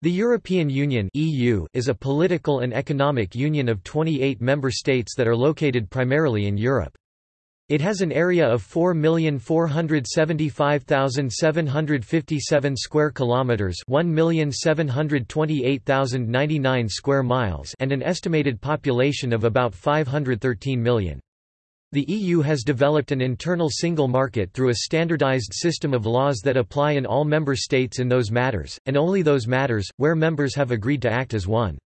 The European Union (EU) is a political and economic union of 28 member states that are located primarily in Europe. It has an area of 4,475,757 square kilometers, 1,728,099 square miles, and an estimated population of about 513 million. The EU has developed an internal single market through a standardized system of laws that apply in all member states in those matters, and only those matters, where members have agreed to act as one.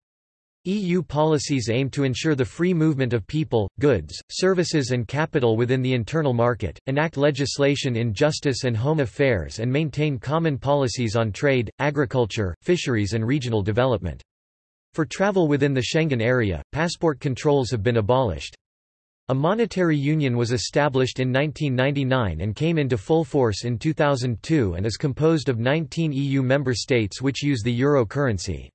EU policies aim to ensure the free movement of people, goods, services and capital within the internal market, enact legislation in justice and home affairs and maintain common policies on trade, agriculture, fisheries and regional development. For travel within the Schengen area, passport controls have been abolished. A monetary union was established in 1999 and came into full force in 2002 and is composed of 19 EU member states which use the euro currency.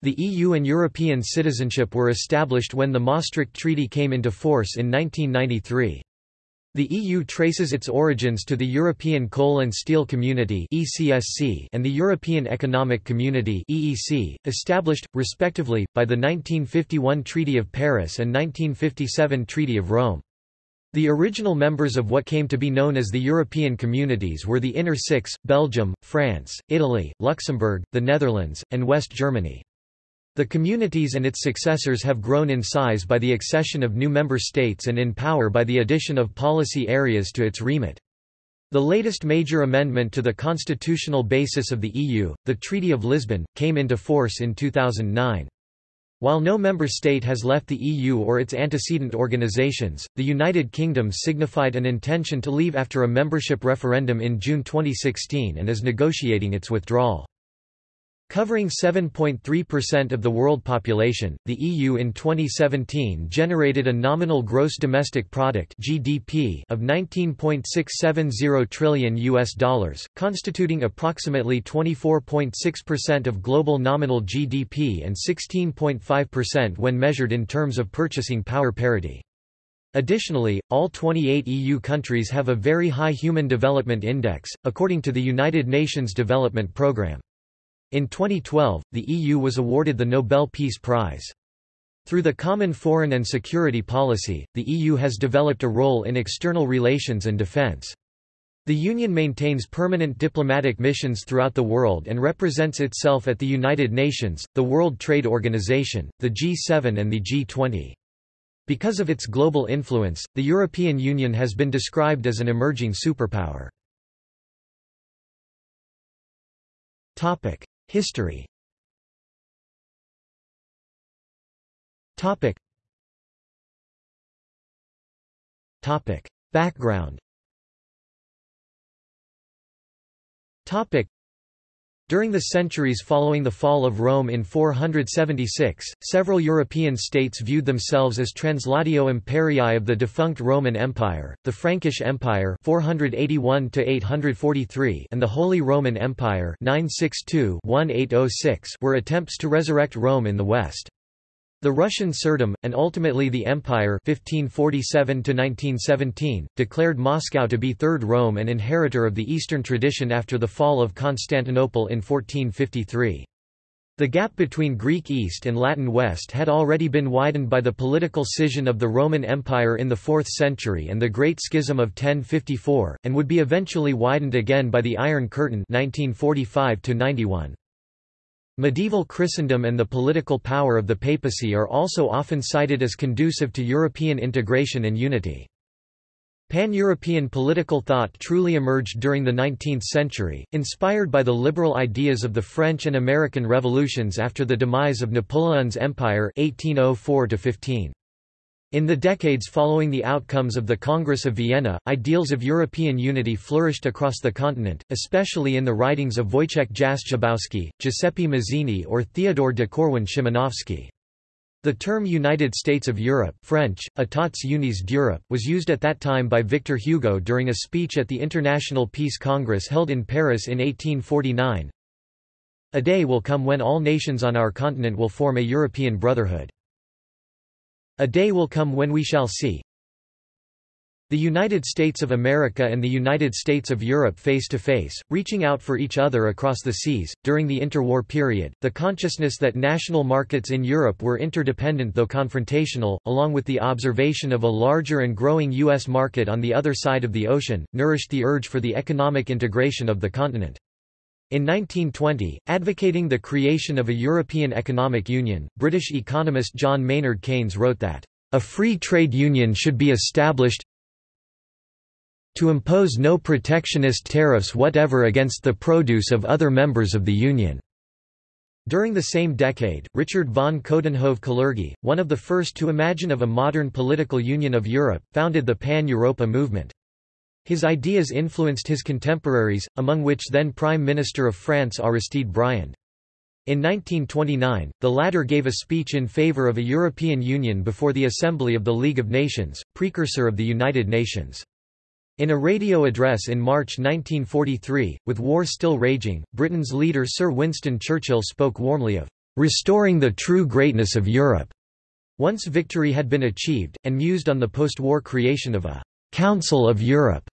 The EU and European citizenship were established when the Maastricht Treaty came into force in 1993. The EU traces its origins to the European Coal and Steel Community and the European Economic Community established, respectively, by the 1951 Treaty of Paris and 1957 Treaty of Rome. The original members of what came to be known as the European Communities were the Inner Six, Belgium, France, Italy, Luxembourg, the Netherlands, and West Germany. The communities and its successors have grown in size by the accession of new member states and in power by the addition of policy areas to its remit. The latest major amendment to the constitutional basis of the EU, the Treaty of Lisbon, came into force in 2009. While no member state has left the EU or its antecedent organizations, the United Kingdom signified an intention to leave after a membership referendum in June 2016 and is negotiating its withdrawal. Covering 7.3% of the world population, the EU in 2017 generated a nominal gross domestic product (GDP) of 19.670 trillion US dollars, constituting approximately 24.6% of global nominal GDP and 16.5% when measured in terms of purchasing power parity. Additionally, all 28 EU countries have a very high Human Development Index, according to the United Nations Development Programme. In 2012, the EU was awarded the Nobel Peace Prize. Through the Common Foreign and Security Policy, the EU has developed a role in external relations and defence. The Union maintains permanent diplomatic missions throughout the world and represents itself at the United Nations, the World Trade Organization, the G7 and the G20. Because of its global influence, the European Union has been described as an emerging superpower. History. Topic. Topic. Background. Topic during the centuries following the fall of Rome in 476, several European states viewed themselves as translatio imperii of the defunct Roman Empire, the Frankish Empire 481 and the Holy Roman Empire 962 were attempts to resurrect Rome in the West. The Russian Tsardom, and ultimately the Empire 1547 declared Moscow to be Third Rome and inheritor of the Eastern tradition after the fall of Constantinople in 1453. The gap between Greek East and Latin West had already been widened by the political scission of the Roman Empire in the 4th century and the Great Schism of 1054, and would be eventually widened again by the Iron Curtain 1945 -91. Medieval Christendom and the political power of the papacy are also often cited as conducive to European integration and unity. Pan-European political thought truly emerged during the 19th century, inspired by the liberal ideas of the French and American revolutions after the demise of Napoleon's empire 1804 -15. In the decades following the outcomes of the Congress of Vienna, ideals of European unity flourished across the continent, especially in the writings of Wojciech Jastrzębowski, Giuseppe Mazzini or Theodore de Korwin-Szymanowski. The term United States of Europe French, Etats Unis d'Europe was used at that time by Victor Hugo during a speech at the International Peace Congress held in Paris in 1849. A day will come when all nations on our continent will form a European brotherhood. A day will come when we shall see The United States of America and the United States of Europe face to face, reaching out for each other across the seas. During the interwar period, the consciousness that national markets in Europe were interdependent though confrontational, along with the observation of a larger and growing U.S. market on the other side of the ocean, nourished the urge for the economic integration of the continent. In 1920, advocating the creation of a European Economic Union, British economist John Maynard Keynes wrote that, "...a free trade union should be established to impose no protectionist tariffs whatever against the produce of other members of the Union." During the same decade, Richard von Coudenhove-Kalergi, one of the first to imagine of a modern political union of Europe, founded the Pan-Europa movement. His ideas influenced his contemporaries, among which then Prime Minister of France Aristide Briand. In 1929, the latter gave a speech in favor of a European Union before the Assembly of the League of Nations, precursor of the United Nations. In a radio address in March 1943, with war still raging, Britain's leader Sir Winston Churchill spoke warmly of restoring the true greatness of Europe. Once victory had been achieved, and mused on the post-war creation of a Council of Europe,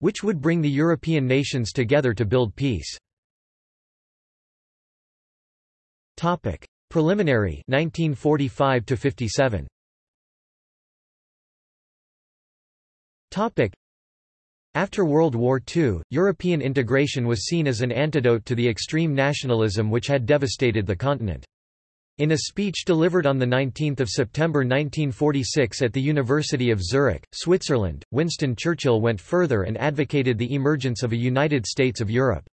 which would bring the European nations together to build peace. Topic: Preliminary 1945 to 57. Topic: after World War II, European integration was seen as an antidote to the extreme nationalism which had devastated the continent. In a speech delivered on 19 September 1946 at the University of Zurich, Switzerland, Winston Churchill went further and advocated the emergence of a United States of Europe.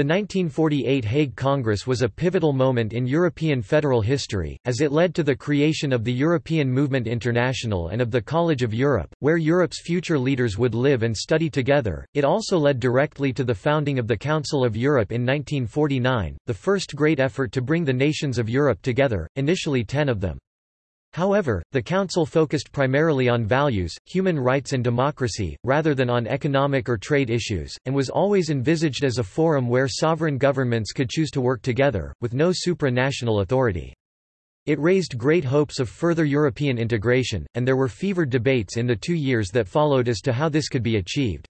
The 1948 Hague Congress was a pivotal moment in European federal history, as it led to the creation of the European Movement International and of the College of Europe, where Europe's future leaders would live and study together. It also led directly to the founding of the Council of Europe in 1949, the first great effort to bring the nations of Europe together, initially ten of them. However, the Council focused primarily on values, human rights and democracy, rather than on economic or trade issues, and was always envisaged as a forum where sovereign governments could choose to work together, with no supranational authority. It raised great hopes of further European integration, and there were fevered debates in the two years that followed as to how this could be achieved.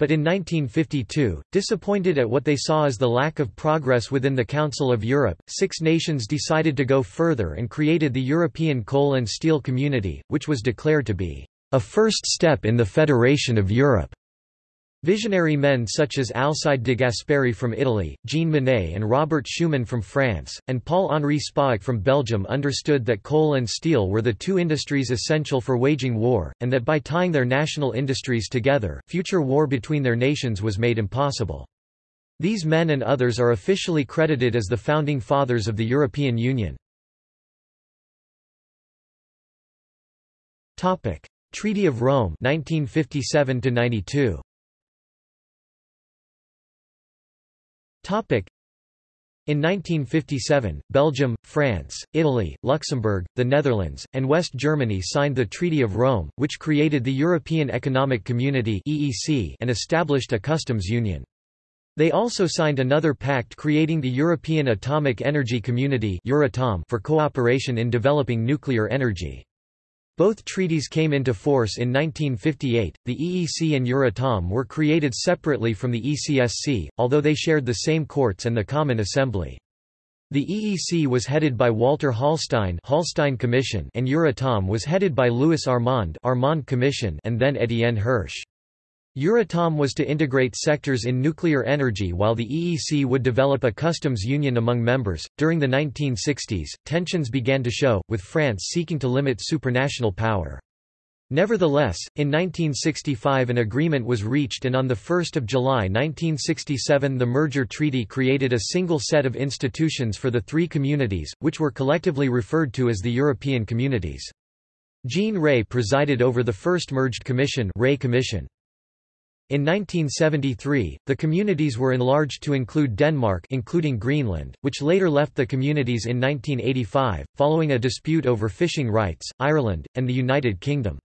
But in 1952, disappointed at what they saw as the lack of progress within the Council of Europe, six nations decided to go further and created the European Coal and Steel Community, which was declared to be a first step in the Federation of Europe. Visionary men such as Alcide de Gasperi from Italy, Jean Monnet and Robert Schuman from France, and Paul-Henri Spaak from Belgium understood that coal and steel were the two industries essential for waging war, and that by tying their national industries together, future war between their nations was made impossible. These men and others are officially credited as the founding fathers of the European Union. Treaty of Rome 1957 92 In 1957, Belgium, France, Italy, Luxembourg, the Netherlands, and West Germany signed the Treaty of Rome, which created the European Economic Community and established a customs union. They also signed another pact creating the European Atomic Energy Community for cooperation in developing nuclear energy. Both treaties came into force in 1958. The EEC and Euratom were created separately from the ECSC, although they shared the same courts and the Common Assembly. The EEC was headed by Walter Hallstein, Hallstein Commission, and Euratom was headed by Louis Armand, Armand Commission, and then Étienne Hirsch. Euratom was to integrate sectors in nuclear energy while the EEC would develop a customs union among members. During the 1960s, tensions began to show, with France seeking to limit supranational power. Nevertheless, in 1965 an agreement was reached and on 1 July 1967 the merger treaty created a single set of institutions for the three communities, which were collectively referred to as the European Communities. Jean Rey presided over the first merged commission, Rey Commission. In 1973, the communities were enlarged to include Denmark including Greenland, which later left the communities in 1985, following a dispute over fishing rights, Ireland, and the United Kingdom.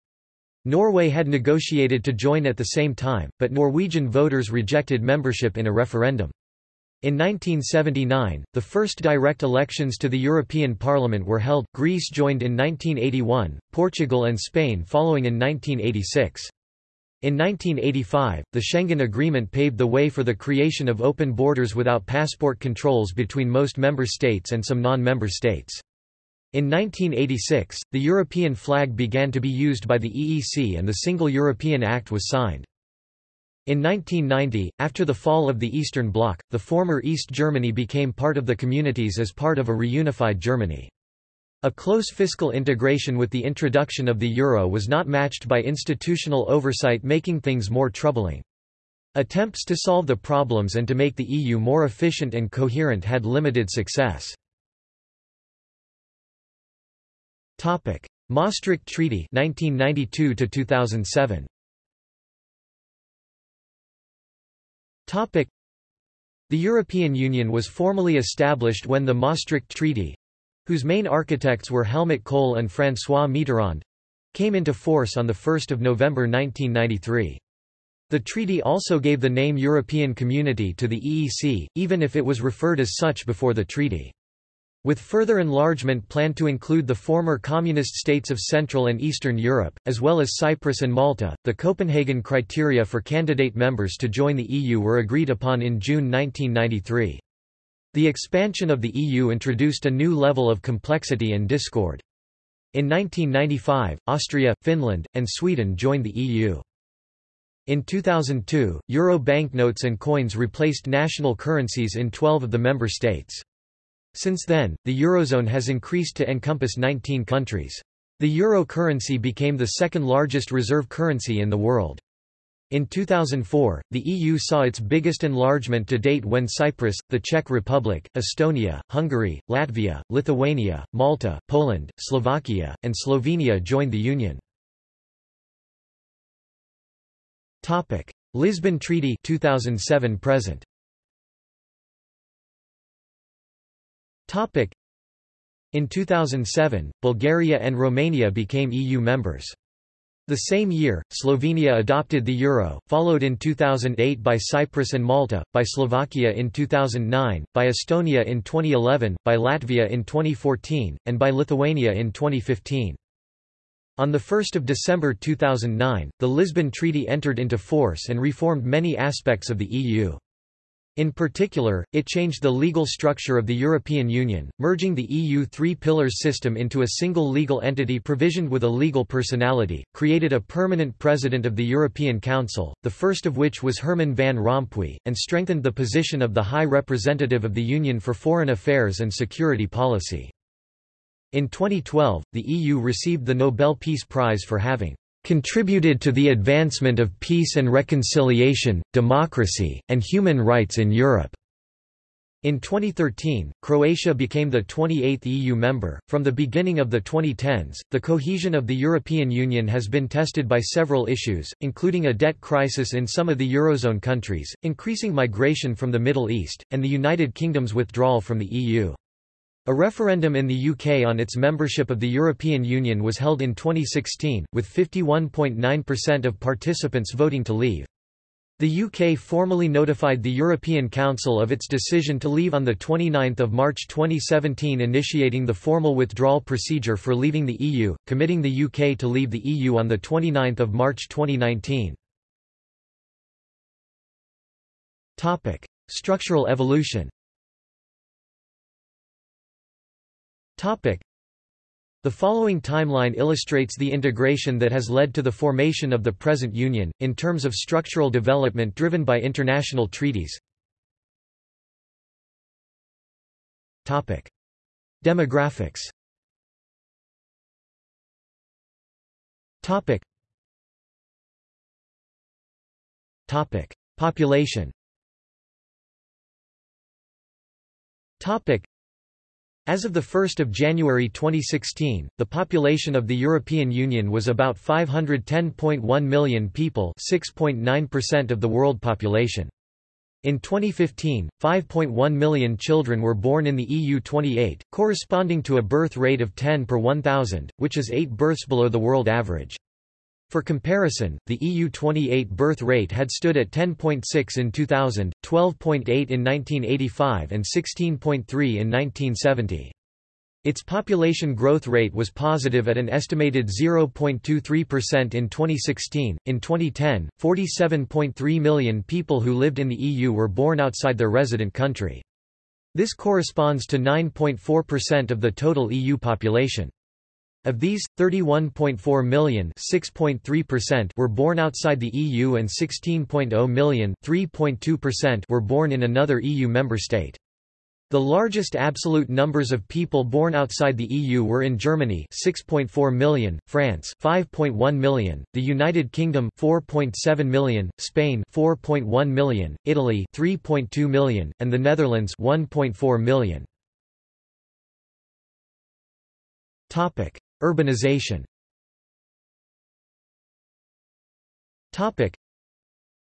Norway had negotiated to join at the same time, but Norwegian voters rejected membership in a referendum. In 1979, the first direct elections to the European Parliament were held, Greece joined in 1981, Portugal and Spain following in 1986. In 1985, the Schengen Agreement paved the way for the creation of open borders without passport controls between most member states and some non-member states. In 1986, the European flag began to be used by the EEC and the Single European Act was signed. In 1990, after the fall of the Eastern Bloc, the former East Germany became part of the communities as part of a reunified Germany. A close fiscal integration with the introduction of the euro was not matched by institutional oversight making things more troubling. Attempts to solve the problems and to make the EU more efficient and coherent had limited success. Topic: Maastricht Treaty 1992 2007 The European Union was formally established when the Maastricht Treaty, whose main architects were Helmut Kohl and François Mitterrand, came into force on 1 November 1993. The treaty also gave the name European Community to the EEC, even if it was referred as such before the treaty. With further enlargement planned to include the former communist states of Central and Eastern Europe, as well as Cyprus and Malta, the Copenhagen criteria for candidate members to join the EU were agreed upon in June 1993. The expansion of the EU introduced a new level of complexity and discord. In 1995, Austria, Finland, and Sweden joined the EU. In 2002, euro banknotes and coins replaced national currencies in 12 of the member states. Since then, the eurozone has increased to encompass 19 countries. The euro currency became the second largest reserve currency in the world. In 2004, the EU saw its biggest enlargement to date when Cyprus, the Czech Republic, Estonia, Hungary, Latvia, Lithuania, Malta, Poland, Slovakia, and Slovenia joined the Union. Lisbon Treaty 2007 present. In 2007, Bulgaria and Romania became EU members. The same year, Slovenia adopted the euro, followed in 2008 by Cyprus and Malta, by Slovakia in 2009, by Estonia in 2011, by Latvia in 2014, and by Lithuania in 2015. On 1 December 2009, the Lisbon Treaty entered into force and reformed many aspects of the EU. In particular, it changed the legal structure of the European Union, merging the EU three pillars system into a single legal entity provisioned with a legal personality, created a permanent president of the European Council, the first of which was Herman van Rompuy, and strengthened the position of the High Representative of the Union for Foreign Affairs and Security Policy. In 2012, the EU received the Nobel Peace Prize for having contributed to the advancement of peace and reconciliation, democracy, and human rights in Europe. In 2013, Croatia became the 28th EU member. From the beginning of the 2010s, the cohesion of the European Union has been tested by several issues, including a debt crisis in some of the Eurozone countries, increasing migration from the Middle East, and the United Kingdom's withdrawal from the EU. A referendum in the UK on its membership of the European Union was held in 2016, with 51.9% of participants voting to leave. The UK formally notified the European Council of its decision to leave on 29 March 2017 initiating the formal withdrawal procedure for leaving the EU, committing the UK to leave the EU on 29 March 2019. Structural evolution The following timeline illustrates the integration that has led to the formation of the present Union, in terms of structural development driven by international treaties. Demographics. Population. As of 1 January 2016, the population of the European Union was about 510.1 million people 6.9% of the world population. In 2015, 5.1 million children were born in the EU 28, corresponding to a birth rate of 10 per 1,000, which is 8 births below the world average. For comparison, the EU28 birth rate had stood at 10.6 in 2000, 12.8 in 1985 and 16.3 in 1970. Its population growth rate was positive at an estimated 0.23% in 2016. In 2010, 47.3 million people who lived in the EU were born outside their resident country. This corresponds to 9.4% of the total EU population. Of these, 31.4 million were born outside the EU and 16.0 million were born in another EU member state. The largest absolute numbers of people born outside the EU were in Germany 6.4 million, France 5.1 million, the United Kingdom 4.7 million, Spain 4.1 million, Italy 3.2 million, and the Netherlands 1.4 million. Topic: Urbanization.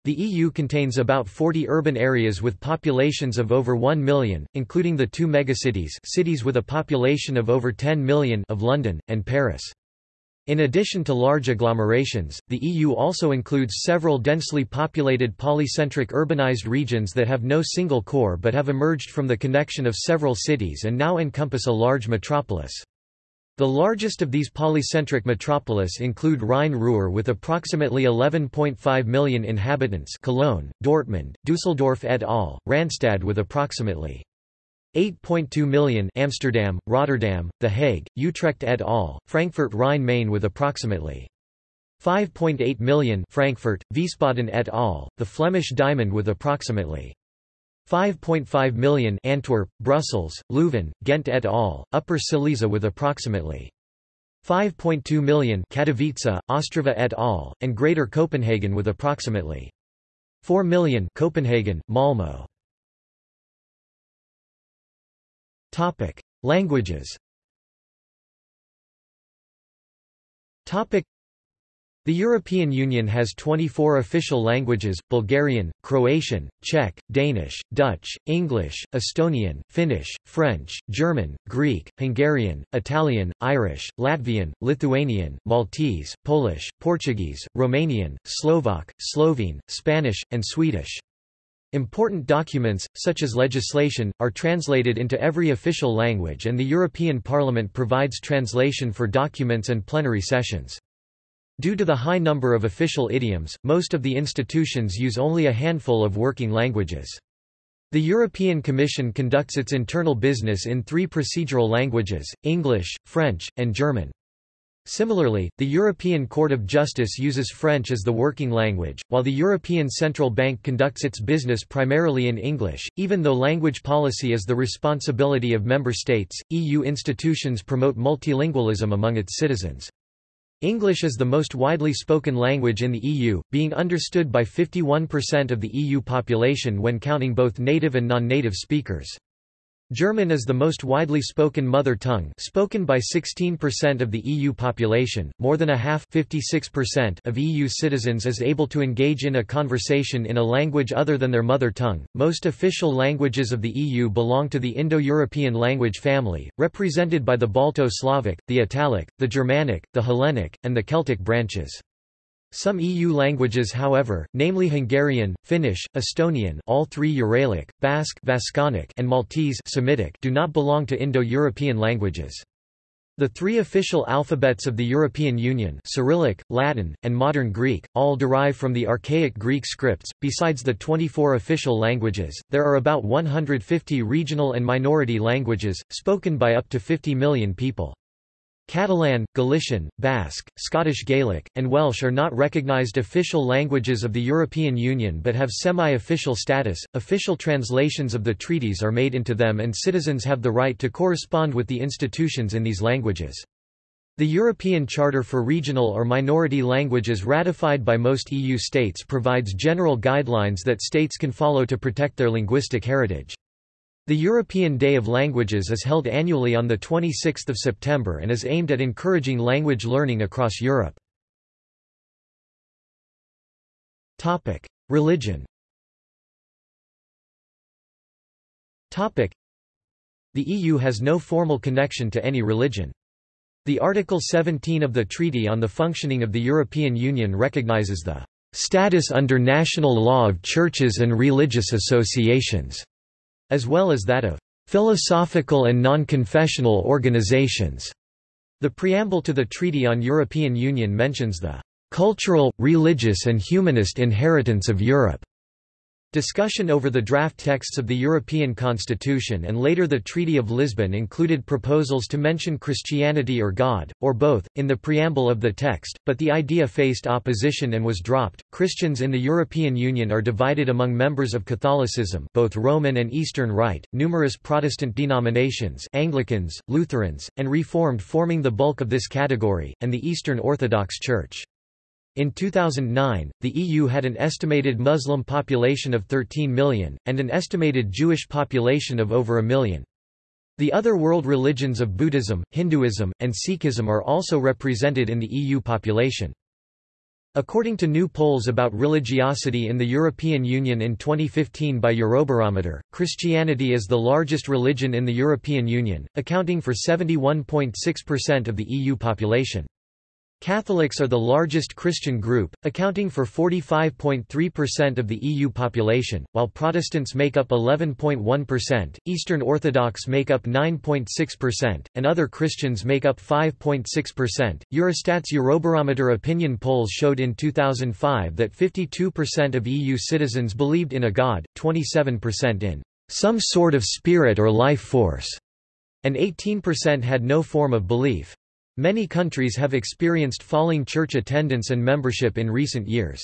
The EU contains about 40 urban areas with populations of over 1 million, including the two megacities cities with a population of over 10 million of London, and Paris. In addition to large agglomerations, the EU also includes several densely populated polycentric urbanized regions that have no single core but have emerged from the connection of several cities and now encompass a large metropolis. The largest of these polycentric metropolis include Rhine-Ruhr with approximately 11.5 million inhabitants Cologne, Dortmund, Düsseldorf et al., Randstad with approximately 8.2 million Amsterdam, Rotterdam, The Hague, Utrecht et al., Frankfurt Rhine-Main with approximately 5.8 million Frankfurt, Wiesbaden et al., the Flemish Diamond with approximately 5.5 million Antwerp, Brussels, Leuven, Ghent et al., Upper Silesia with approximately 5.2 million Katowice, Ostrava et al., and Greater Copenhagen with approximately 4 million Copenhagen, Malmö. Topic: Languages. Topic: the European Union has 24 official languages, Bulgarian, Croatian, Czech, Danish, Dutch, English, Estonian, Finnish, French, German, Greek, Hungarian, Italian, Irish, Latvian, Lithuanian, Maltese, Polish, Portuguese, Romanian, Slovak, Slovene, Spanish, and Swedish. Important documents, such as legislation, are translated into every official language and the European Parliament provides translation for documents and plenary sessions. Due to the high number of official idioms, most of the institutions use only a handful of working languages. The European Commission conducts its internal business in three procedural languages, English, French, and German. Similarly, the European Court of Justice uses French as the working language, while the European Central Bank conducts its business primarily in English. Even though language policy is the responsibility of member states, EU institutions promote multilingualism among its citizens. English is the most widely spoken language in the EU, being understood by 51% of the EU population when counting both native and non-native speakers. German is the most widely spoken mother tongue spoken by 16% of the EU population, more than a half of EU citizens is able to engage in a conversation in a language other than their mother tongue. Most official languages of the EU belong to the Indo-European language family, represented by the Balto-Slavic, the Italic, the Germanic, the Hellenic, and the Celtic branches. Some EU languages however, namely Hungarian, Finnish, Estonian all three Uralic, Basque Vasconic and Maltese Semitic do not belong to Indo-European languages. The three official alphabets of the European Union Cyrillic, Latin, and Modern Greek, all derive from the archaic Greek scripts. Besides the 24 official languages, there are about 150 regional and minority languages, spoken by up to 50 million people. Catalan, Galician, Basque, Scottish Gaelic, and Welsh are not recognized official languages of the European Union but have semi-official status. Official translations of the treaties are made into them and citizens have the right to correspond with the institutions in these languages. The European Charter for Regional or Minority Languages ratified by most EU states provides general guidelines that states can follow to protect their linguistic heritage. The European Day of Languages is held annually on 26 September and is aimed at encouraging language learning across Europe. Religion The EU has no formal connection to any religion. The Article 17 of the Treaty on the Functioning of the European Union recognizes the status under national law of churches and religious associations, as well as that of philosophical and non-confessional organizations. The preamble to the Treaty on European Union mentions the cultural, religious and humanist inheritance of Europe. Discussion over the draft texts of the European Constitution and later the Treaty of Lisbon included proposals to mention Christianity or God, or both, in the preamble of the text, but the idea faced opposition and was dropped. Christians in the European Union are divided among members of Catholicism, both Roman and Eastern Rite, numerous Protestant denominations, Anglicans, Lutherans, and Reformed forming the bulk of this category, and the Eastern Orthodox Church. In 2009, the EU had an estimated Muslim population of 13 million, and an estimated Jewish population of over a million. The other world religions of Buddhism, Hinduism, and Sikhism are also represented in the EU population. According to new polls about religiosity in the European Union in 2015 by Eurobarometer, Christianity is the largest religion in the European Union, accounting for 71.6% of the EU population. Catholics are the largest Christian group, accounting for 45.3% of the EU population, while Protestants make up 11.1%, Eastern Orthodox make up 9.6%, and other Christians make up 5.6%. Eurostat's Eurobarometer opinion polls showed in 2005 that 52% of EU citizens believed in a god, 27% in some sort of spirit or life force, and 18% had no form of belief. Many countries have experienced falling church attendance and membership in recent years.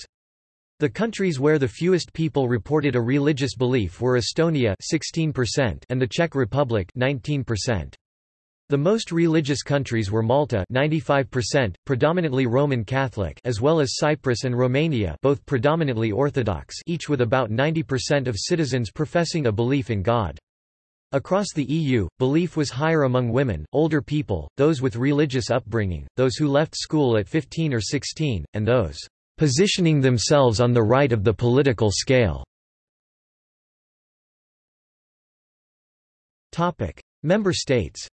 The countries where the fewest people reported a religious belief were Estonia 16% and the Czech Republic 19%. The most religious countries were Malta 95%, predominantly Roman Catholic as well as Cyprus and Romania both predominantly Orthodox each with about 90% of citizens professing a belief in God. Across the EU, belief was higher among women, older people, those with religious upbringing, those who left school at 15 or 16, and those positioning themselves on the right of the political scale. Topic: Member states.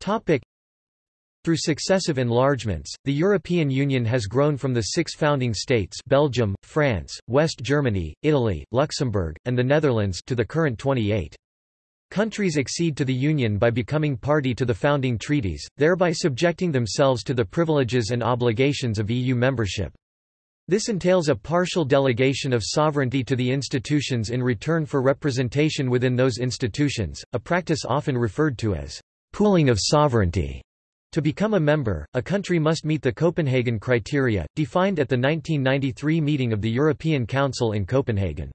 Topic: through successive enlargements, the European Union has grown from the six founding states Belgium, France, West Germany, Italy, Luxembourg, and the Netherlands to the current 28. Countries accede to the Union by becoming party to the founding treaties, thereby subjecting themselves to the privileges and obligations of EU membership. This entails a partial delegation of sovereignty to the institutions in return for representation within those institutions, a practice often referred to as pooling of sovereignty. To become a member, a country must meet the Copenhagen criteria, defined at the 1993 meeting of the European Council in Copenhagen.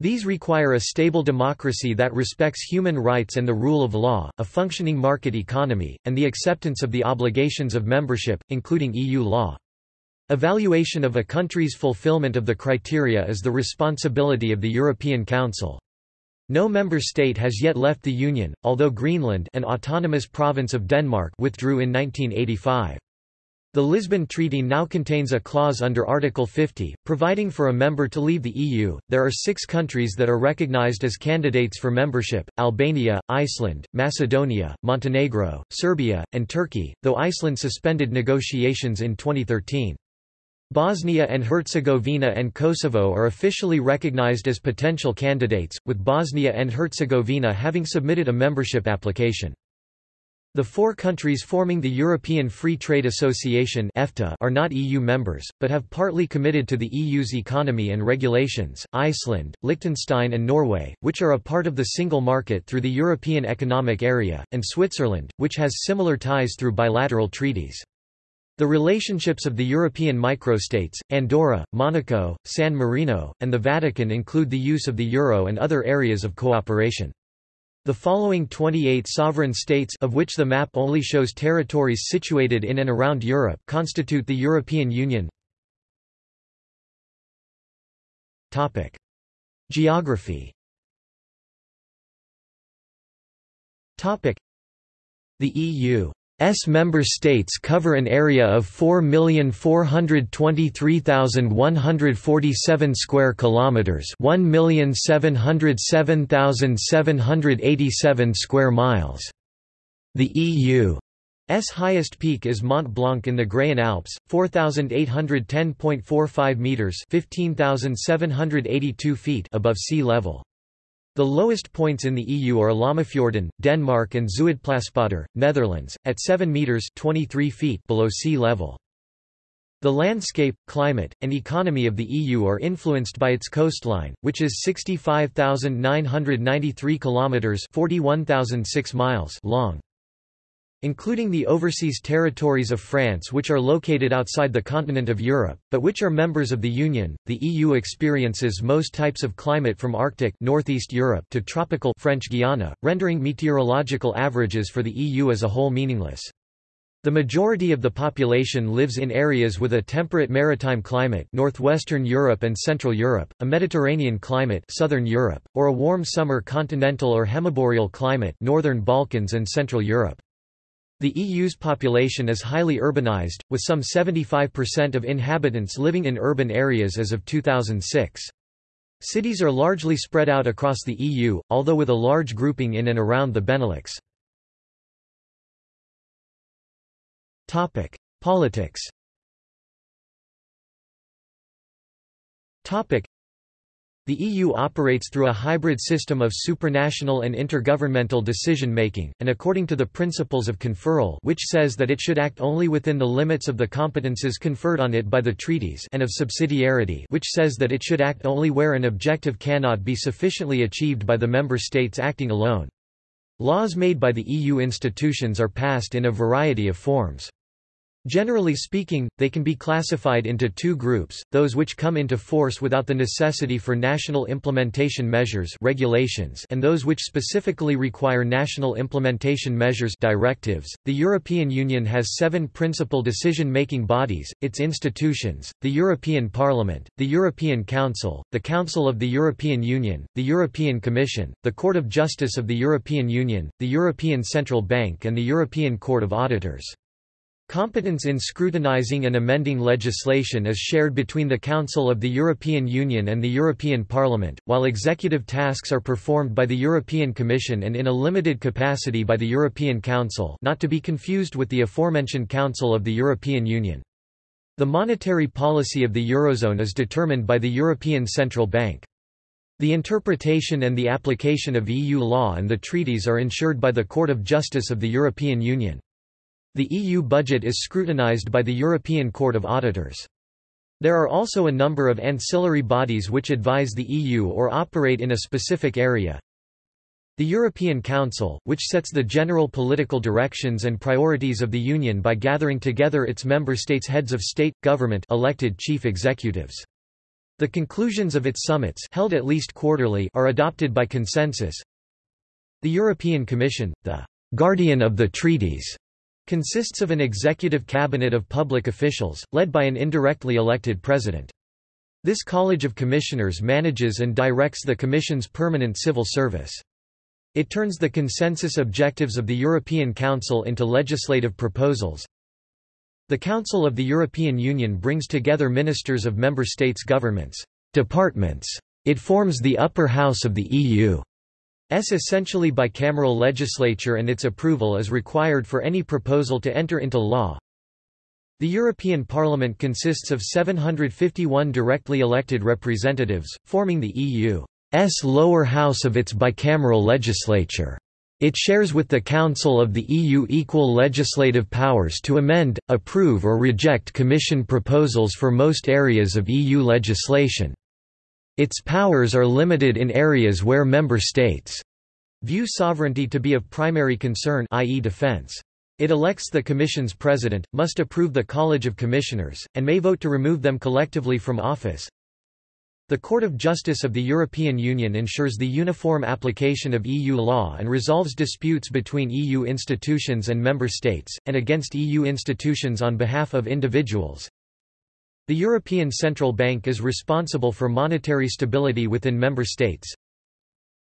These require a stable democracy that respects human rights and the rule of law, a functioning market economy, and the acceptance of the obligations of membership, including EU law. Evaluation of a country's fulfillment of the criteria is the responsibility of the European Council. No member state has yet left the Union, although Greenland an autonomous province of Denmark withdrew in 1985. The Lisbon Treaty now contains a clause under Article 50, providing for a member to leave the EU. There are six countries that are recognized as candidates for membership Albania, Iceland, Macedonia, Montenegro, Serbia, and Turkey, though Iceland suspended negotiations in 2013. Bosnia and Herzegovina and Kosovo are officially recognized as potential candidates, with Bosnia and Herzegovina having submitted a membership application. The four countries forming the European Free Trade Association EFTA are not EU members, but have partly committed to the EU's economy and regulations, Iceland, Liechtenstein and Norway, which are a part of the single market through the European Economic Area, and Switzerland, which has similar ties through bilateral treaties. The relationships of the European microstates, Andorra, Monaco, San Marino, and the Vatican include the use of the euro and other areas of cooperation. The following 28 sovereign states of which the map only shows territories situated in and around Europe constitute the European Union. Topic: Geography. Topic: The EU member states cover an area of 4,423,147 square kilometers, 1,707,787 square miles. The EU S highest peak is Mont Blanc in the Graian Alps, 4810.45 meters, 15782 feet above sea level. The lowest points in the EU are Lammefjorden, Denmark and Zuidplaspolder, Netherlands, at 7 metres 23 feet below sea level. The landscape, climate, and economy of the EU are influenced by its coastline, which is 65,993 kilometers (41,006 miles) long. Including the overseas territories of France which are located outside the continent of Europe, but which are members of the Union, the EU experiences most types of climate from Arctic northeast Europe to tropical French Guiana, rendering meteorological averages for the EU as a whole meaningless. The majority of the population lives in areas with a temperate maritime climate northwestern Europe and Central Europe, a Mediterranean climate southern Europe, or a warm summer continental or hemiboreal climate northern Balkans and Central Europe. The EU's population is highly urbanized, with some 75% of inhabitants living in urban areas as of 2006. Cities are largely spread out across the EU, although with a large grouping in and around the Benelux. Politics the EU operates through a hybrid system of supranational and intergovernmental decision-making, and according to the principles of conferral which says that it should act only within the limits of the competences conferred on it by the treaties and of subsidiarity which says that it should act only where an objective cannot be sufficiently achieved by the member states acting alone. Laws made by the EU institutions are passed in a variety of forms. Generally speaking, they can be classified into two groups, those which come into force without the necessity for national implementation measures regulations and those which specifically require national implementation measures directives. .The European Union has seven principal decision-making bodies, its institutions, the European Parliament, the European Council, the Council of the European Union, the European Commission, the Court of Justice of the European Union, the European Central Bank and the European Court of Auditors. Competence in scrutinizing and amending legislation is shared between the Council of the European Union and the European Parliament, while executive tasks are performed by the European Commission and in a limited capacity by the European Council not to be confused with the aforementioned Council of the European Union. The monetary policy of the Eurozone is determined by the European Central Bank. The interpretation and the application of EU law and the treaties are ensured by the Court of Justice of the European Union. The EU budget is scrutinized by the European Court of Auditors. There are also a number of ancillary bodies which advise the EU or operate in a specific area. The European Council, which sets the general political directions and priorities of the Union by gathering together its member states' heads of state, government elected chief executives. The conclusions of its summits held at least quarterly are adopted by consensus. The European Commission, the guardian of the treaties, Consists of an executive cabinet of public officials, led by an indirectly elected president. This College of Commissioners manages and directs the Commission's permanent civil service. It turns the consensus objectives of the European Council into legislative proposals. The Council of the European Union brings together ministers of member states' governments, departments. It forms the upper house of the EU. Essentially bicameral legislature and its approval is required for any proposal to enter into law. The European Parliament consists of 751 directly elected representatives, forming the EU's lower house of its bicameral legislature. It shares with the Council of the EU equal legislative powers to amend, approve or reject Commission proposals for most areas of EU legislation. Its powers are limited in areas where member states view sovereignty to be of primary concern i.e. defense. It elects the Commission's president, must approve the College of Commissioners, and may vote to remove them collectively from office. The Court of Justice of the European Union ensures the uniform application of EU law and resolves disputes between EU institutions and member states, and against EU institutions on behalf of individuals. The European Central Bank is responsible for monetary stability within member states.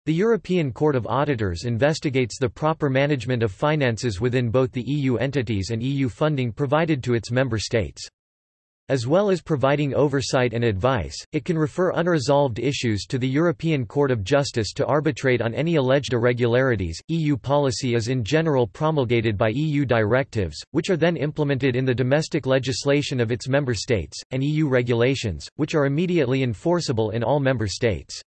The European Court of Auditors investigates the proper management of finances within both the EU entities and EU funding provided to its member states. As well as providing oversight and advice, it can refer unresolved issues to the European Court of Justice to arbitrate on any alleged irregularities. EU policy is in general promulgated by EU directives, which are then implemented in the domestic legislation of its member states, and EU regulations, which are immediately enforceable in all member states.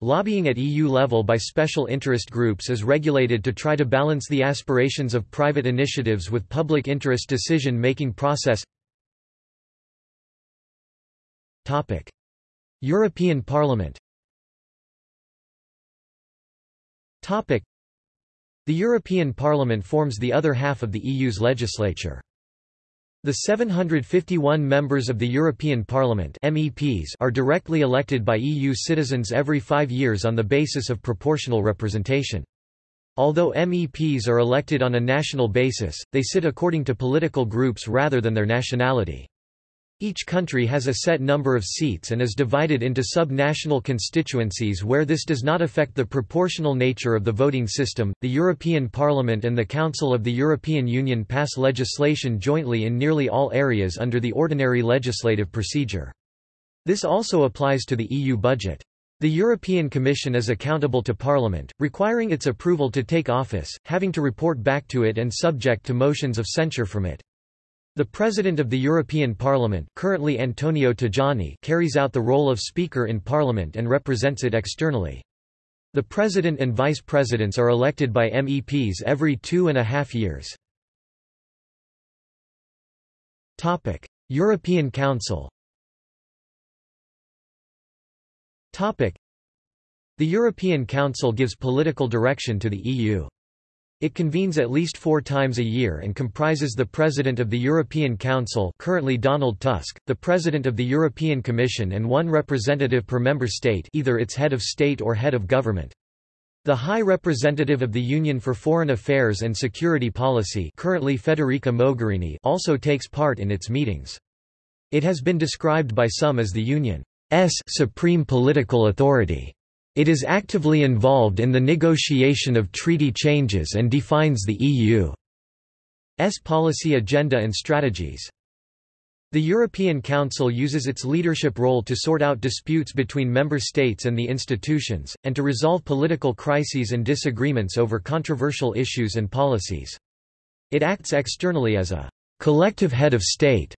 Lobbying at EU level by special interest groups is regulated to try to balance the aspirations of private initiatives with public interest decision-making process Topic. European Parliament Topic. The European Parliament forms the other half of the EU's legislature. The 751 members of the European Parliament MEPs are directly elected by EU citizens every five years on the basis of proportional representation. Although MEPs are elected on a national basis, they sit according to political groups rather than their nationality. Each country has a set number of seats and is divided into sub-national constituencies where this does not affect the proportional nature of the voting system. The European Parliament and the Council of the European Union pass legislation jointly in nearly all areas under the ordinary legislative procedure. This also applies to the EU budget. The European Commission is accountable to Parliament, requiring its approval to take office, having to report back to it and subject to motions of censure from it. The President of the European Parliament currently Antonio Tajani carries out the role of Speaker in Parliament and represents it externally. The President and Vice Presidents are elected by MEPs every two and a half years. European Council The European Council gives political direction to the EU. It convenes at least four times a year and comprises the President of the European Council currently Donald Tusk, the President of the European Commission and one representative per member state either its head of state or head of government. The High Representative of the Union for Foreign Affairs and Security Policy currently Federica Mogherini also takes part in its meetings. It has been described by some as the Union's supreme political authority. It is actively involved in the negotiation of treaty changes and defines the EU's policy agenda and strategies. The European Council uses its leadership role to sort out disputes between member states and the institutions, and to resolve political crises and disagreements over controversial issues and policies. It acts externally as a collective head of state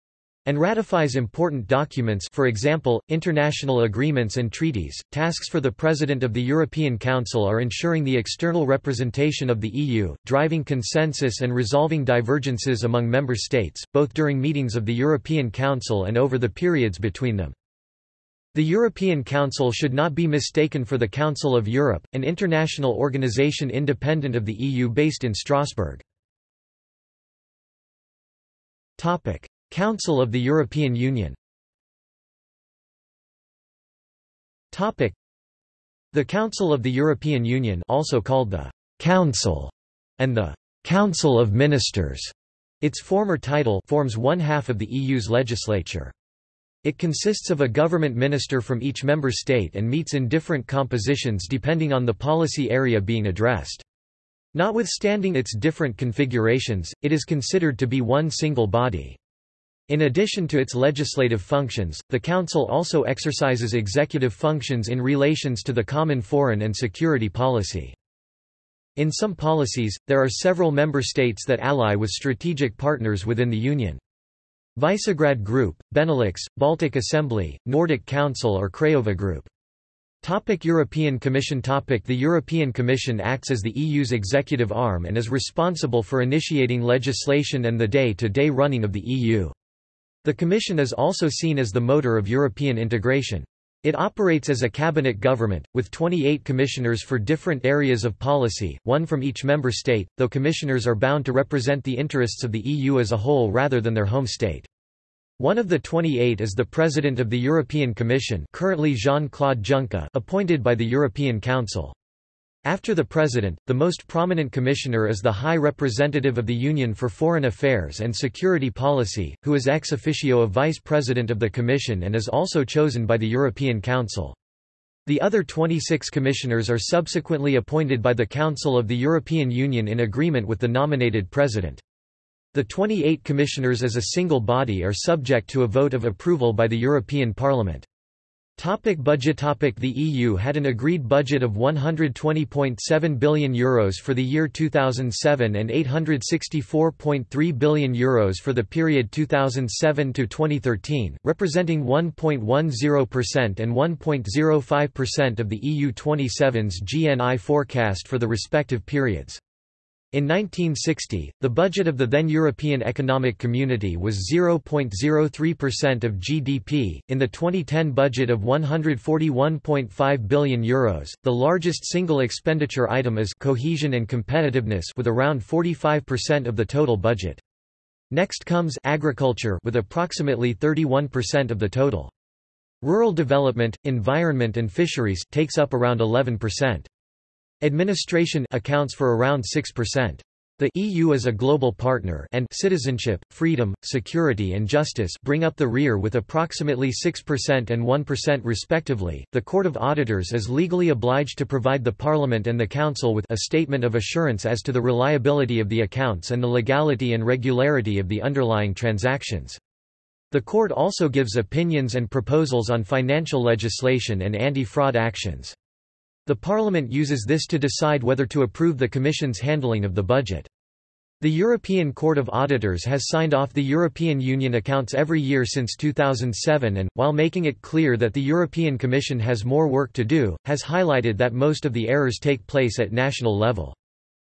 and ratifies important documents for example, international agreements and treaties. Tasks for the President of the European Council are ensuring the external representation of the EU, driving consensus and resolving divergences among member states, both during meetings of the European Council and over the periods between them. The European Council should not be mistaken for the Council of Europe, an international organization independent of the EU based in Strasbourg. Topic: Council of the European Union The Council of the European Union also called the Council and the Council of Ministers, its former title forms one half of the EU's legislature. It consists of a government minister from each member state and meets in different compositions depending on the policy area being addressed. Notwithstanding its different configurations, it is considered to be one single body. In addition to its legislative functions, the Council also exercises executive functions in relations to the common foreign and security policy. In some policies, there are several member states that ally with strategic partners within the Union. Visegrad Group, Benelux, Baltic Assembly, Nordic Council or Craiova Group. Topic European Commission Topic The European Commission acts as the EU's executive arm and is responsible for initiating legislation and the day-to-day -day running of the EU. The Commission is also seen as the motor of European integration. It operates as a cabinet government, with 28 commissioners for different areas of policy, one from each member state, though commissioners are bound to represent the interests of the EU as a whole rather than their home state. One of the 28 is the President of the European Commission currently Jean-Claude Juncker appointed by the European Council. After the President, the most prominent commissioner is the High Representative of the Union for Foreign Affairs and Security Policy, who is ex officio a Vice President of the Commission and is also chosen by the European Council. The other 26 commissioners are subsequently appointed by the Council of the European Union in agreement with the nominated president. The 28 commissioners as a single body are subject to a vote of approval by the European Parliament. Topic budget topic The EU had an agreed budget of €120.7 billion Euros for the year 2007 and €864.3 billion Euros for the period 2007–2013, representing 1.10% and 1.05% of the EU 27's GNI forecast for the respective periods. In 1960, the budget of the then European Economic Community was 0.03% of GDP. In the 2010 budget of €141.5 billion, Euros, the largest single expenditure item is cohesion and competitiveness with around 45% of the total budget. Next comes agriculture with approximately 31% of the total. Rural development, environment and fisheries takes up around 11%. Administration accounts for around 6%. The EU as a global partner and citizenship, freedom, security and justice bring up the rear with approximately 6% and 1% respectively. The Court of Auditors is legally obliged to provide the Parliament and the Council with a statement of assurance as to the reliability of the accounts and the legality and regularity of the underlying transactions. The court also gives opinions and proposals on financial legislation and anti-fraud actions. The Parliament uses this to decide whether to approve the Commission's handling of the budget. The European Court of Auditors has signed off the European Union accounts every year since 2007 and, while making it clear that the European Commission has more work to do, has highlighted that most of the errors take place at national level.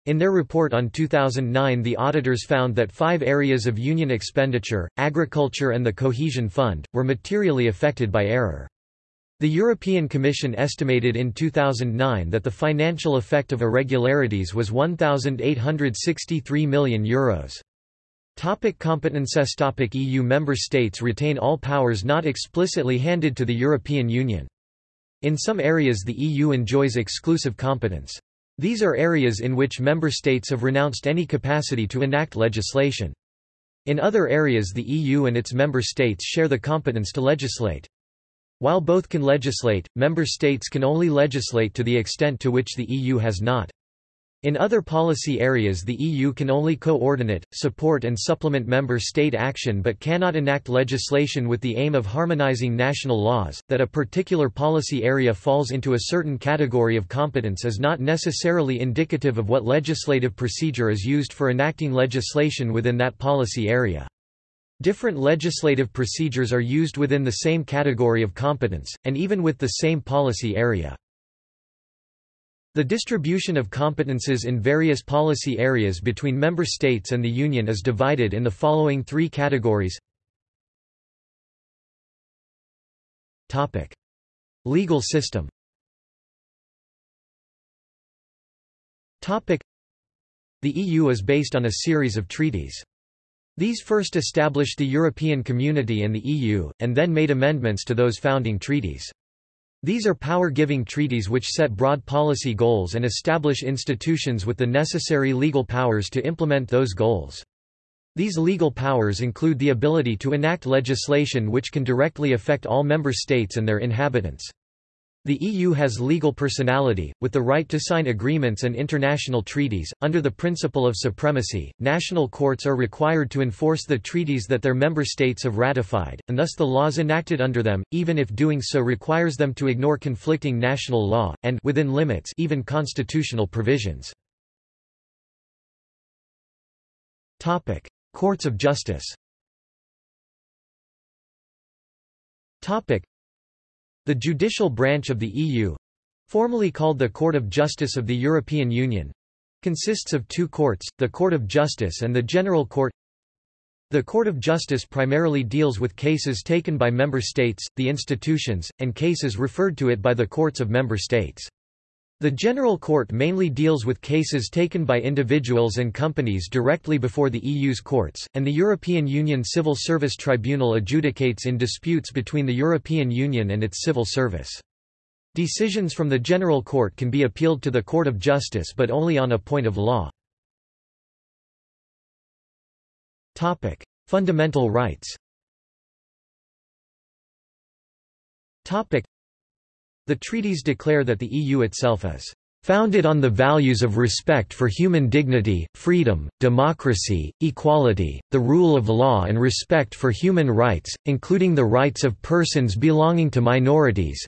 In their report on 2009 the auditors found that five areas of Union expenditure, agriculture and the Cohesion Fund, were materially affected by error. The European Commission estimated in 2009 that the financial effect of irregularities was €1,863 million. Euros. Topic competences Topic EU member states retain all powers not explicitly handed to the European Union. In some areas the EU enjoys exclusive competence. These are areas in which member states have renounced any capacity to enact legislation. In other areas the EU and its member states share the competence to legislate. While both can legislate, member states can only legislate to the extent to which the EU has not. In other policy areas the EU can only coordinate, support and supplement member state action but cannot enact legislation with the aim of harmonizing national laws. That a particular policy area falls into a certain category of competence is not necessarily indicative of what legislative procedure is used for enacting legislation within that policy area. Different legislative procedures are used within the same category of competence, and even with the same policy area. The distribution of competences in various policy areas between member states and the Union is divided in the following three categories. Legal system The EU is based on a series of treaties. These first established the European Community and the EU, and then made amendments to those founding treaties. These are power-giving treaties which set broad policy goals and establish institutions with the necessary legal powers to implement those goals. These legal powers include the ability to enact legislation which can directly affect all member states and their inhabitants. The EU has legal personality, with the right to sign agreements and international treaties. Under the principle of supremacy, national courts are required to enforce the treaties that their member states have ratified, and thus the laws enacted under them, even if doing so requires them to ignore conflicting national law, and within limits, even constitutional provisions. Topic: Courts of Justice. Topic: the judicial branch of the EU formally called the Court of Justice of the European Union consists of two courts, the Court of Justice and the General Court. The Court of Justice primarily deals with cases taken by member states, the institutions, and cases referred to it by the courts of member states. The General Court mainly deals with cases taken by individuals and companies directly before the EU's courts, and the European Union Civil Service Tribunal adjudicates in disputes between the European Union and its civil service. Decisions from the General Court can be appealed to the Court of Justice but only on a point of law. Fundamental rights The treaties declare that the EU itself is founded on the values of respect for human dignity, freedom, democracy, equality, the rule of law and respect for human rights, including the rights of persons belonging to minorities,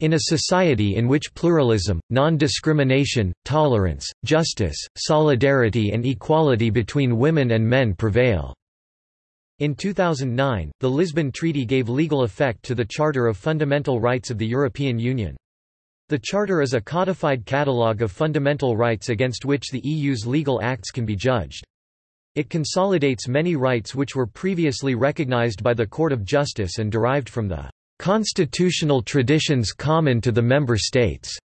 in a society in which pluralism, non-discrimination, tolerance, justice, solidarity and equality between women and men prevail." In 2009, the Lisbon Treaty gave legal effect to the Charter of Fundamental Rights of the European Union. The Charter is a codified catalogue of fundamental rights against which the EU's legal acts can be judged. It consolidates many rights which were previously recognized by the Court of Justice and derived from the constitutional traditions common to the member states.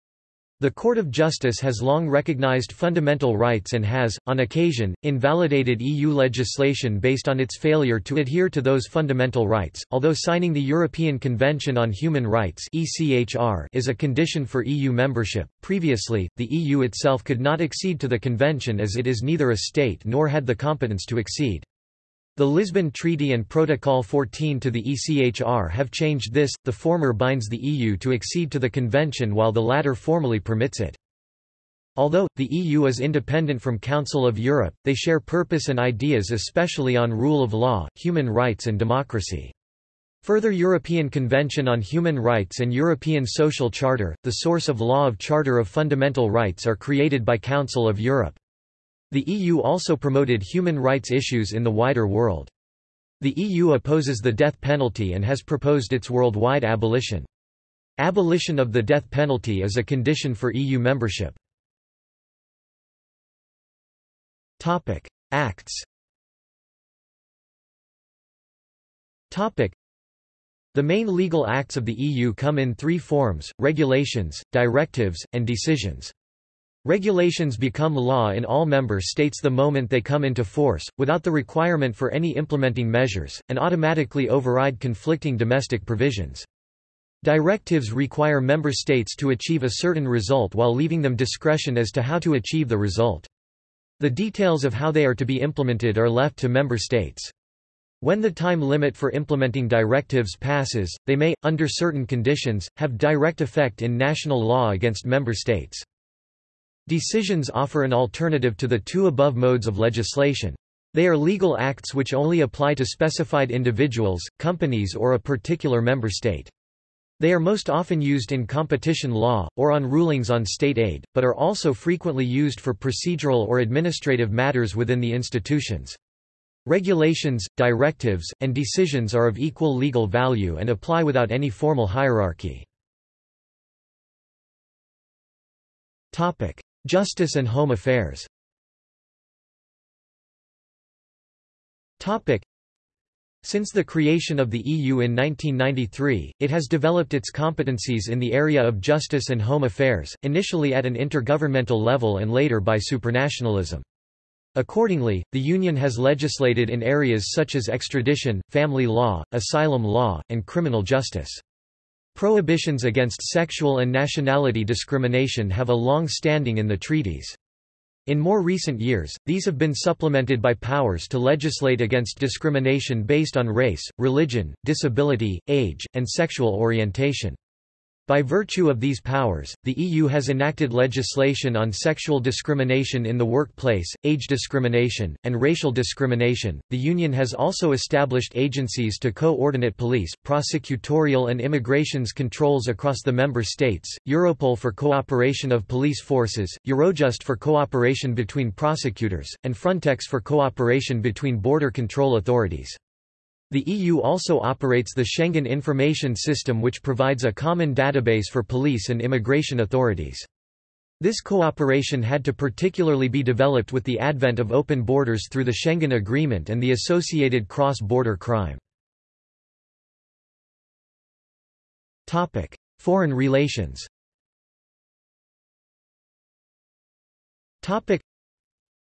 The Court of Justice has long recognized fundamental rights and has, on occasion, invalidated EU legislation based on its failure to adhere to those fundamental rights. Although signing the European Convention on Human Rights is a condition for EU membership, previously, the EU itself could not accede to the convention as it is neither a state nor had the competence to accede. The Lisbon Treaty and Protocol 14 to the ECHR have changed this, the former binds the EU to accede to the convention while the latter formally permits it. Although, the EU is independent from Council of Europe, they share purpose and ideas especially on rule of law, human rights and democracy. Further European Convention on Human Rights and European Social Charter, the source of law of Charter of Fundamental Rights are created by Council of Europe. The EU also promoted human rights issues in the wider world. The EU opposes the death penalty and has proposed its worldwide abolition. Abolition of the death penalty is a condition for EU membership. Topic: Acts Topic: The main legal acts of the EU come in three forms, regulations, directives, and decisions. Regulations become law in all member states the moment they come into force, without the requirement for any implementing measures, and automatically override conflicting domestic provisions. Directives require member states to achieve a certain result while leaving them discretion as to how to achieve the result. The details of how they are to be implemented are left to member states. When the time limit for implementing directives passes, they may, under certain conditions, have direct effect in national law against member states. Decisions offer an alternative to the two above modes of legislation. They are legal acts which only apply to specified individuals, companies or a particular member state. They are most often used in competition law, or on rulings on state aid, but are also frequently used for procedural or administrative matters within the institutions. Regulations, directives, and decisions are of equal legal value and apply without any formal hierarchy. Justice and Home Affairs since the creation of the EU in 1993, it has developed its competencies in the area of justice and home affairs, initially at an intergovernmental level and later by supranationalism. Accordingly, the Union has legislated in areas such as extradition, family law, asylum law, and criminal justice. Prohibitions against sexual and nationality discrimination have a long standing in the treaties. In more recent years, these have been supplemented by powers to legislate against discrimination based on race, religion, disability, age, and sexual orientation. By virtue of these powers, the EU has enacted legislation on sexual discrimination in the workplace, age discrimination, and racial discrimination. The Union has also established agencies to coordinate police, prosecutorial, and immigrations controls across the member states Europol for cooperation of police forces, Eurojust for cooperation between prosecutors, and Frontex for cooperation between border control authorities. The EU also operates the Schengen Information System which provides a common database for police and immigration authorities. This cooperation had to particularly be developed with the advent of open borders through the Schengen Agreement and the associated cross-border crime. Topic: Foreign relations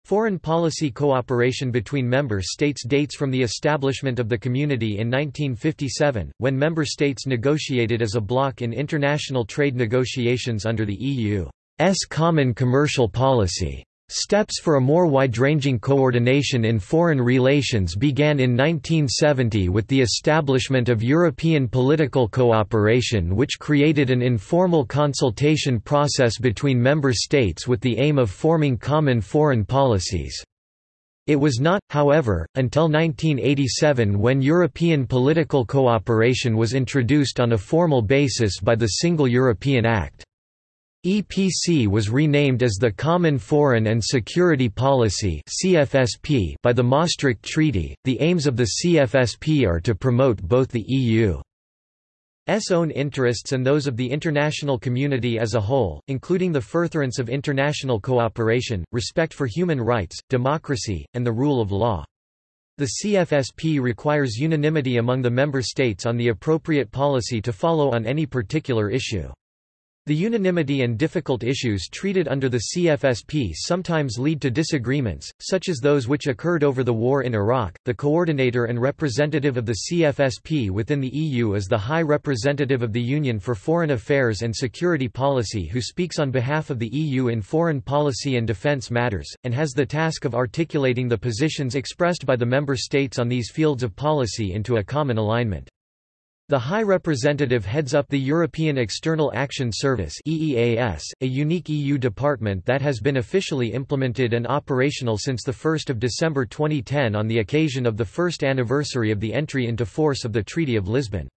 Foreign policy cooperation between member states dates from the establishment of the community in 1957, when member states negotiated as a bloc in international trade negotiations under the EU's common commercial policy. Steps for a more wide-ranging coordination in foreign relations began in 1970 with the establishment of European Political Cooperation which created an informal consultation process between member states with the aim of forming common foreign policies. It was not, however, until 1987 when European political cooperation was introduced on a formal basis by the Single European Act. EPC was renamed as the Common Foreign and Security Policy (CFSP) by the Maastricht Treaty. The aims of the CFSP are to promote both the EU's own interests and those of the international community as a whole, including the furtherance of international cooperation, respect for human rights, democracy, and the rule of law. The CFSP requires unanimity among the member states on the appropriate policy to follow on any particular issue. The unanimity and difficult issues treated under the CFSP sometimes lead to disagreements, such as those which occurred over the war in Iraq. The coordinator and representative of the CFSP within the EU is the High Representative of the Union for Foreign Affairs and Security Policy who speaks on behalf of the EU in foreign policy and defence matters, and has the task of articulating the positions expressed by the member states on these fields of policy into a common alignment. The High Representative heads up the European External Action Service EEAS, a unique EU department that has been officially implemented and operational since 1 December 2010 on the occasion of the first anniversary of the entry into force of the Treaty of Lisbon.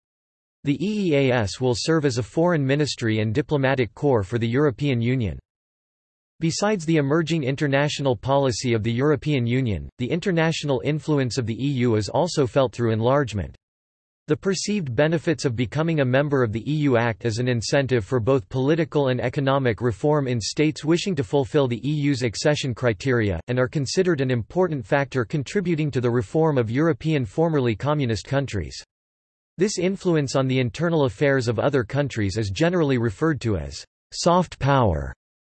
The EEAS will serve as a foreign ministry and diplomatic corps for the European Union. Besides the emerging international policy of the European Union, the international influence of the EU is also felt through enlargement. The perceived benefits of becoming a member of the EU act as an incentive for both political and economic reform in states wishing to fulfill the EU's accession criteria, and are considered an important factor contributing to the reform of European formerly communist countries. This influence on the internal affairs of other countries is generally referred to as soft power,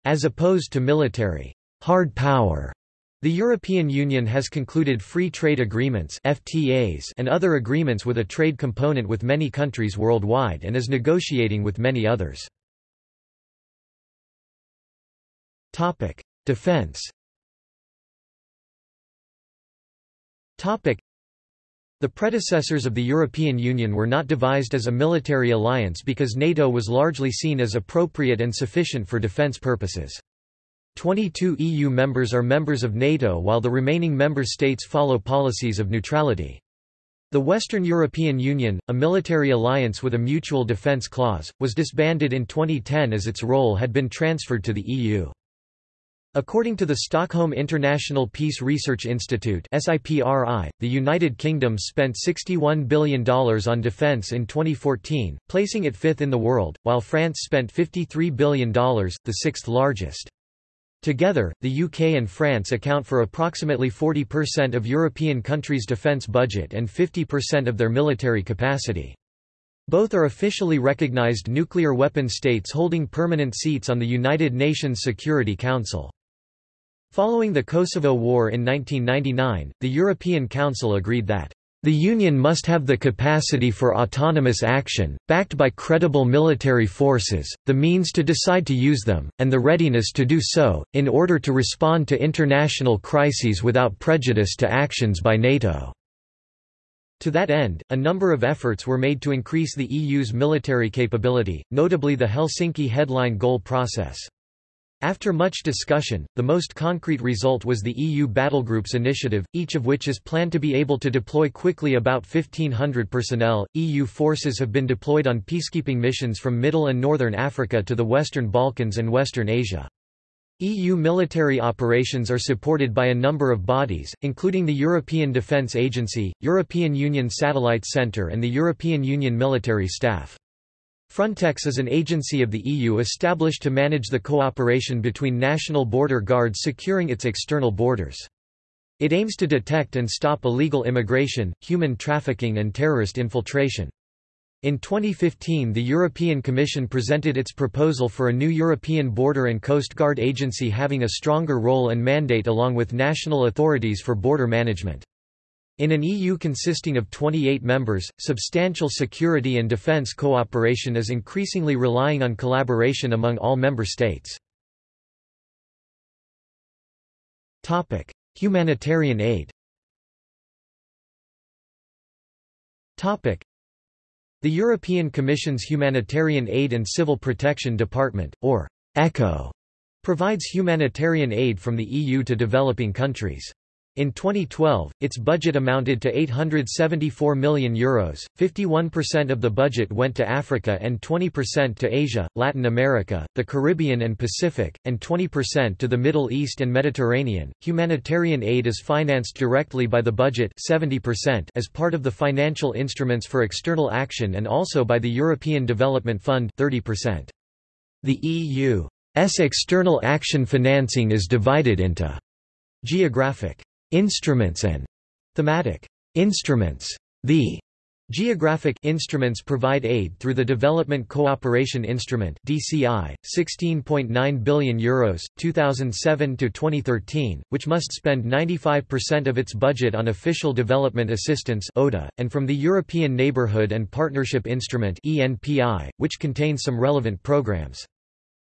as opposed to military hard power. The European Union has concluded free trade agreements FTAs and other agreements with a trade component with many countries worldwide and is negotiating with many others. Defense the predecessors of the European Union were not devised as a military alliance because NATO was largely seen as appropriate and sufficient for defense purposes. 22 EU members are members of NATO while the remaining member states follow policies of neutrality. The Western European Union, a military alliance with a mutual defence clause, was disbanded in 2010 as its role had been transferred to the EU. According to the Stockholm International Peace Research Institute the United Kingdom spent $61 billion on defence in 2014, placing it fifth in the world, while France spent $53 billion, the sixth largest. Together, the UK and France account for approximately 40% of European countries' defence budget and 50% of their military capacity. Both are officially recognized nuclear weapon states holding permanent seats on the United Nations Security Council. Following the Kosovo War in 1999, the European Council agreed that the Union must have the capacity for autonomous action, backed by credible military forces, the means to decide to use them, and the readiness to do so, in order to respond to international crises without prejudice to actions by NATO. To that end, a number of efforts were made to increase the EU's military capability, notably the Helsinki Headline Goal process. After much discussion, the most concrete result was the EU Battlegroups initiative, each of which is planned to be able to deploy quickly about 1,500 personnel. EU forces have been deployed on peacekeeping missions from Middle and Northern Africa to the Western Balkans and Western Asia. EU military operations are supported by a number of bodies, including the European Defence Agency, European Union Satellite Centre and the European Union Military Staff. Frontex is an agency of the EU established to manage the cooperation between national border guards securing its external borders. It aims to detect and stop illegal immigration, human trafficking and terrorist infiltration. In 2015 the European Commission presented its proposal for a new European Border and Coast Guard agency having a stronger role and mandate along with national authorities for border management. In an EU consisting of 28 members, substantial security and defence cooperation is increasingly relying on collaboration among all member states. Humanitarian aid. The European Commission's Humanitarian Aid and Civil Protection Department, or ECHO, provides humanitarian aid from the EU to developing countries. In 2012, its budget amounted to €874 million, Euros. 51% of the budget went to Africa and 20% to Asia, Latin America, the Caribbean and Pacific, and 20% to the Middle East and Mediterranean. Humanitarian aid is financed directly by the budget 70% as part of the financial instruments for external action and also by the European Development Fund 30%. The EU's external action financing is divided into geographic Instruments and thematic instruments. The Geographic instruments provide aid through the Development Cooperation Instrument (DCI), 16.9 billion euros 2007 to 2013, which must spend 95% of its budget on official development assistance (ODA), and from the European Neighbourhood and Partnership Instrument (ENPI), which contains some relevant programs.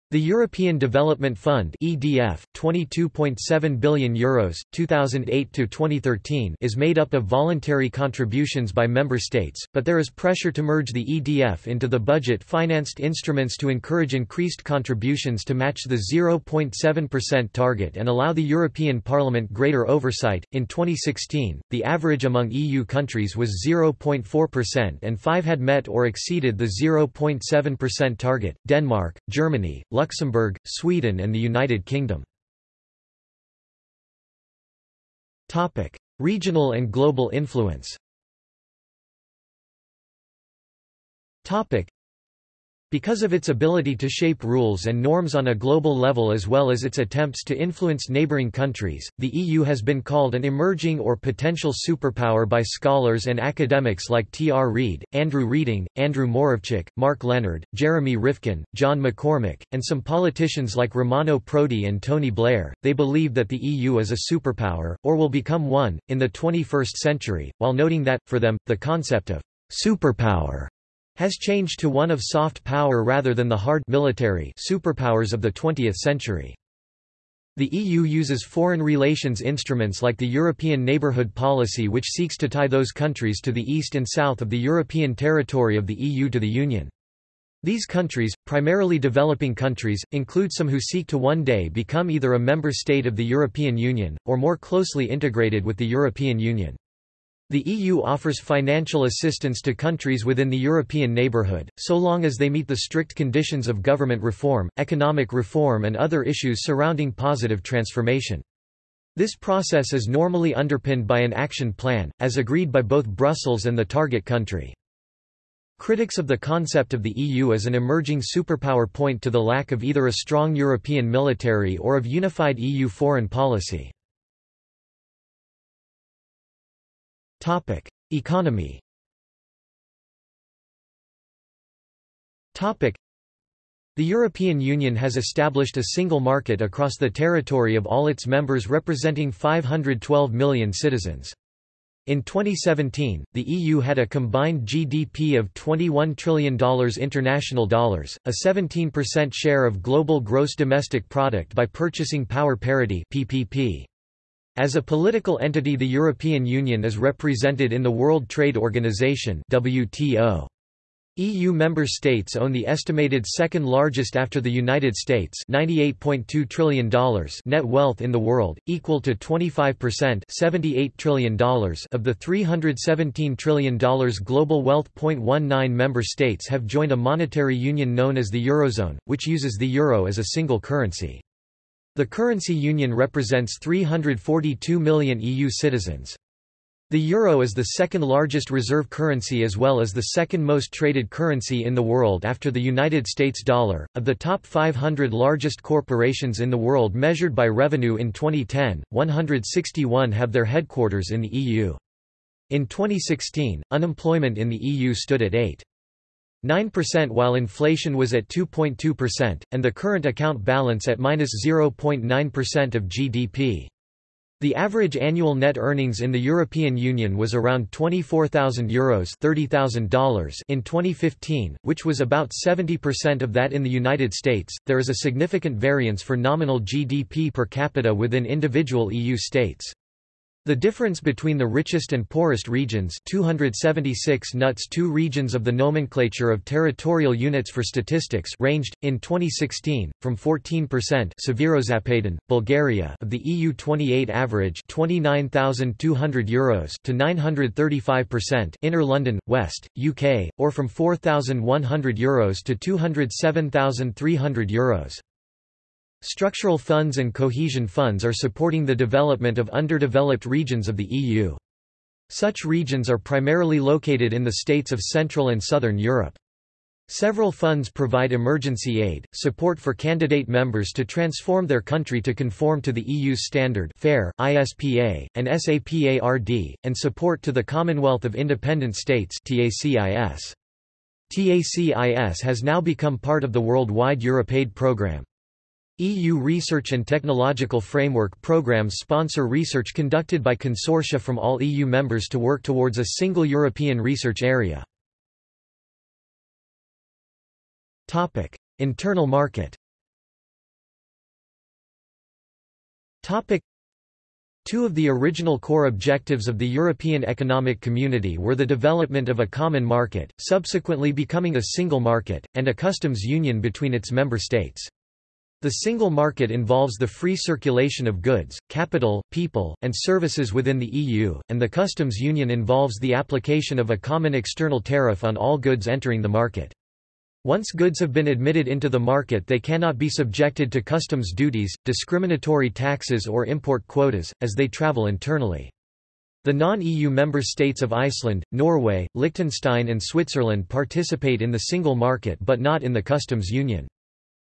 The European Development Fund (EDF), 22.7 billion euros, 2008 to 2013, is made up of voluntary contributions by member states, but there is pressure to merge the EDF into the budget-financed instruments to encourage increased contributions to match the 0.7% target and allow the European Parliament greater oversight. In 2016, the average among EU countries was 0.4% and 5 had met or exceeded the 0.7% target: Denmark, Germany, Luxembourg, Sweden and the United Kingdom. Topic: Regional and global influence because of its ability to shape rules and norms on a global level as well as its attempts to influence neighboring countries, the EU has been called an emerging or potential superpower by scholars and academics like T. R. Reid, Andrew Reding, Andrew Moravcsik, Mark Leonard, Jeremy Rifkin, John McCormick, and some politicians like Romano Prodi and Tony Blair. They believe that the EU is a superpower, or will become one, in the 21st century, while noting that, for them, the concept of superpower has changed to one of soft power rather than the hard military superpowers of the 20th century. The EU uses foreign relations instruments like the European Neighbourhood Policy which seeks to tie those countries to the east and south of the European territory of the EU to the Union. These countries, primarily developing countries, include some who seek to one day become either a member state of the European Union, or more closely integrated with the European Union. The EU offers financial assistance to countries within the European neighbourhood, so long as they meet the strict conditions of government reform, economic reform and other issues surrounding positive transformation. This process is normally underpinned by an action plan, as agreed by both Brussels and the target country. Critics of the concept of the EU as an emerging superpower point to the lack of either a strong European military or of unified EU foreign policy. Topic: Economy. Topic: The European Union has established a single market across the territory of all its members representing 512 million citizens. In 2017, the EU had a combined GDP of $21 trillion international dollars, a 17% share of global gross domestic product by purchasing power parity PPP. As a political entity the European Union is represented in the World Trade Organization WTO. EU member states own the estimated second largest after the United States $98.2 trillion net wealth in the world, equal to 25% $78 trillion of the $317 trillion global wealth. 0.19 member states have joined a monetary union known as the Eurozone, which uses the euro as a single currency. The currency union represents 342 million EU citizens. The euro is the second largest reserve currency as well as the second most traded currency in the world after the United States dollar. Of the top 500 largest corporations in the world measured by revenue in 2010, 161 have their headquarters in the EU. In 2016, unemployment in the EU stood at 8. 9% while inflation was at 2.2%, and the current account balance at minus 0.9% of GDP. The average annual net earnings in the European Union was around €24,000 Euros $30,000 in 2015, which was about 70% of that in the United States. There is a significant variance for nominal GDP per capita within individual EU states. The difference between the richest and poorest regions 276 nuts two regions of the nomenclature of territorial units for statistics ranged, in 2016, from 14% Severozapaden, Bulgaria of the EU 28 average €29,200 Euros to 935% Inner London, West, UK, or from €4,100 Euros to €207,300 Euros. Structural funds and cohesion funds are supporting the development of underdeveloped regions of the EU. Such regions are primarily located in the states of Central and Southern Europe. Several funds provide emergency aid, support for candidate members to transform their country to conform to the EU's standard PHARE, ISPA, and SAPARD, and support to the Commonwealth of Independent States TACIS. TACIS has now become part of the worldwide EuropeAid program. EU research and technological framework programs sponsor research conducted by consortia from all EU members to work towards a single European research area. Topic: Internal market Topic: Two of the original core objectives of the European Economic Community were the development of a common market, subsequently becoming a single market, and a customs union between its member states. The single market involves the free circulation of goods, capital, people, and services within the EU, and the customs union involves the application of a common external tariff on all goods entering the market. Once goods have been admitted into the market they cannot be subjected to customs duties, discriminatory taxes or import quotas, as they travel internally. The non-EU member states of Iceland, Norway, Liechtenstein and Switzerland participate in the single market but not in the customs union.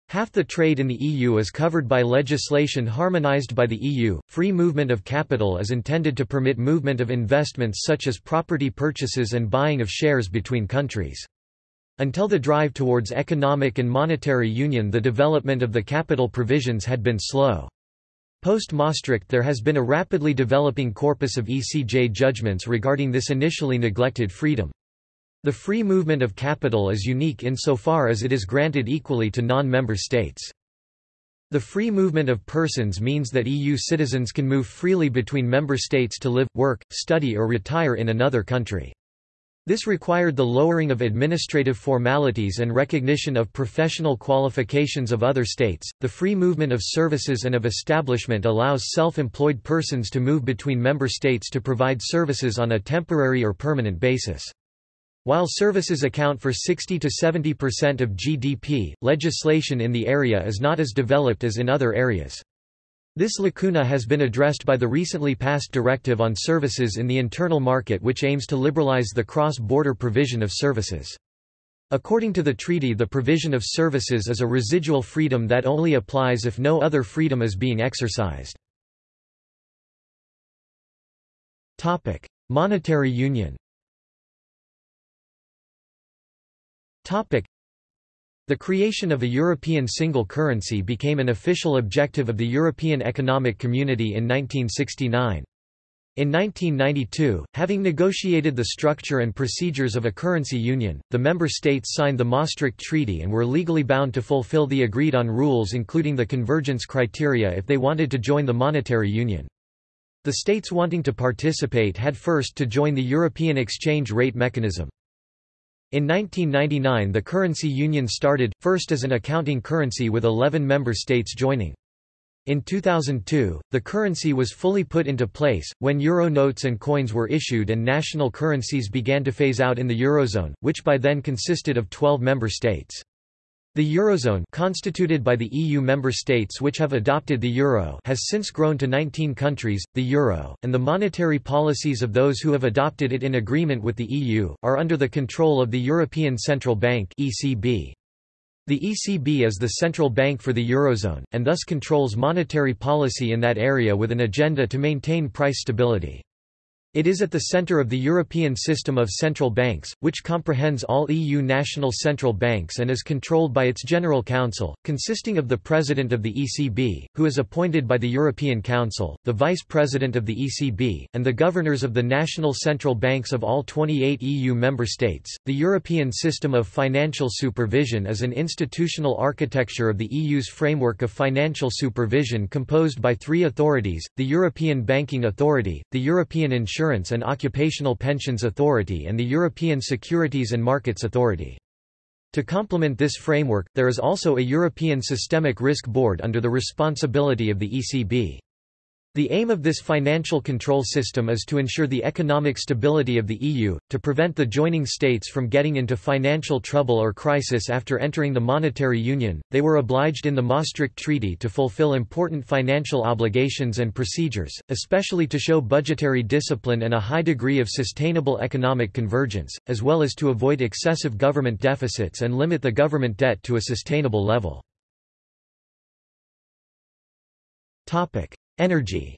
Half the trade in the EU is covered by legislation harmonized by the EU. Free movement of capital is intended to permit movement of investments such as property purchases and buying of shares between countries. Until the drive towards economic and monetary union the development of the capital provisions had been slow. Post-Maastricht there has been a rapidly developing corpus of ECJ judgments regarding this initially neglected freedom. The free movement of capital is unique insofar as it is granted equally to non-member states. The free movement of persons means that EU citizens can move freely between member states to live, work, study or retire in another country. This required the lowering of administrative formalities and recognition of professional qualifications of other states. The free movement of services and of establishment allows self-employed persons to move between member states to provide services on a temporary or permanent basis. While services account for 60 to 70% of GDP, legislation in the area is not as developed as in other areas. This lacuna has been addressed by the recently passed Directive on Services in the Internal Market which aims to liberalize the cross-border provision of services. According to the treaty the provision of services is a residual freedom that only applies if no other freedom is being exercised. Monetary union The creation of a European single currency became an official objective of the European Economic Community in 1969. In 1992, having negotiated the structure and procedures of a currency union, the member states signed the Maastricht Treaty and were legally bound to fulfill the agreed-on rules including the convergence criteria if they wanted to join the monetary union. The states wanting to participate had first to join the European exchange rate mechanism. In 1999 the currency union started, first as an accounting currency with 11 member states joining. In 2002, the currency was fully put into place, when euro notes and coins were issued and national currencies began to phase out in the eurozone, which by then consisted of 12 member states. The Eurozone constituted by the EU member states which have adopted the euro has since grown to 19 countries. The euro, and the monetary policies of those who have adopted it in agreement with the EU, are under the control of the European Central Bank ECB. The ECB is the central bank for the Eurozone, and thus controls monetary policy in that area with an agenda to maintain price stability. It is at the centre of the European system of central banks, which comprehends all EU national central banks and is controlled by its General Council, consisting of the President of the ECB, who is appointed by the European Council, the Vice President of the ECB, and the governors of the national central banks of all 28 EU member states. The European system of financial supervision is an institutional architecture of the EU's framework of financial supervision composed by three authorities the European Banking Authority, the European Insurance Insurance and Occupational Pensions Authority and the European Securities and Markets Authority. To complement this framework, there is also a European Systemic Risk Board under the responsibility of the ECB. The aim of this financial control system is to ensure the economic stability of the EU, to prevent the joining states from getting into financial trouble or crisis after entering the monetary union. They were obliged in the Maastricht Treaty to fulfill important financial obligations and procedures, especially to show budgetary discipline and a high degree of sustainable economic convergence, as well as to avoid excessive government deficits and limit the government debt to a sustainable level. Topic: Energy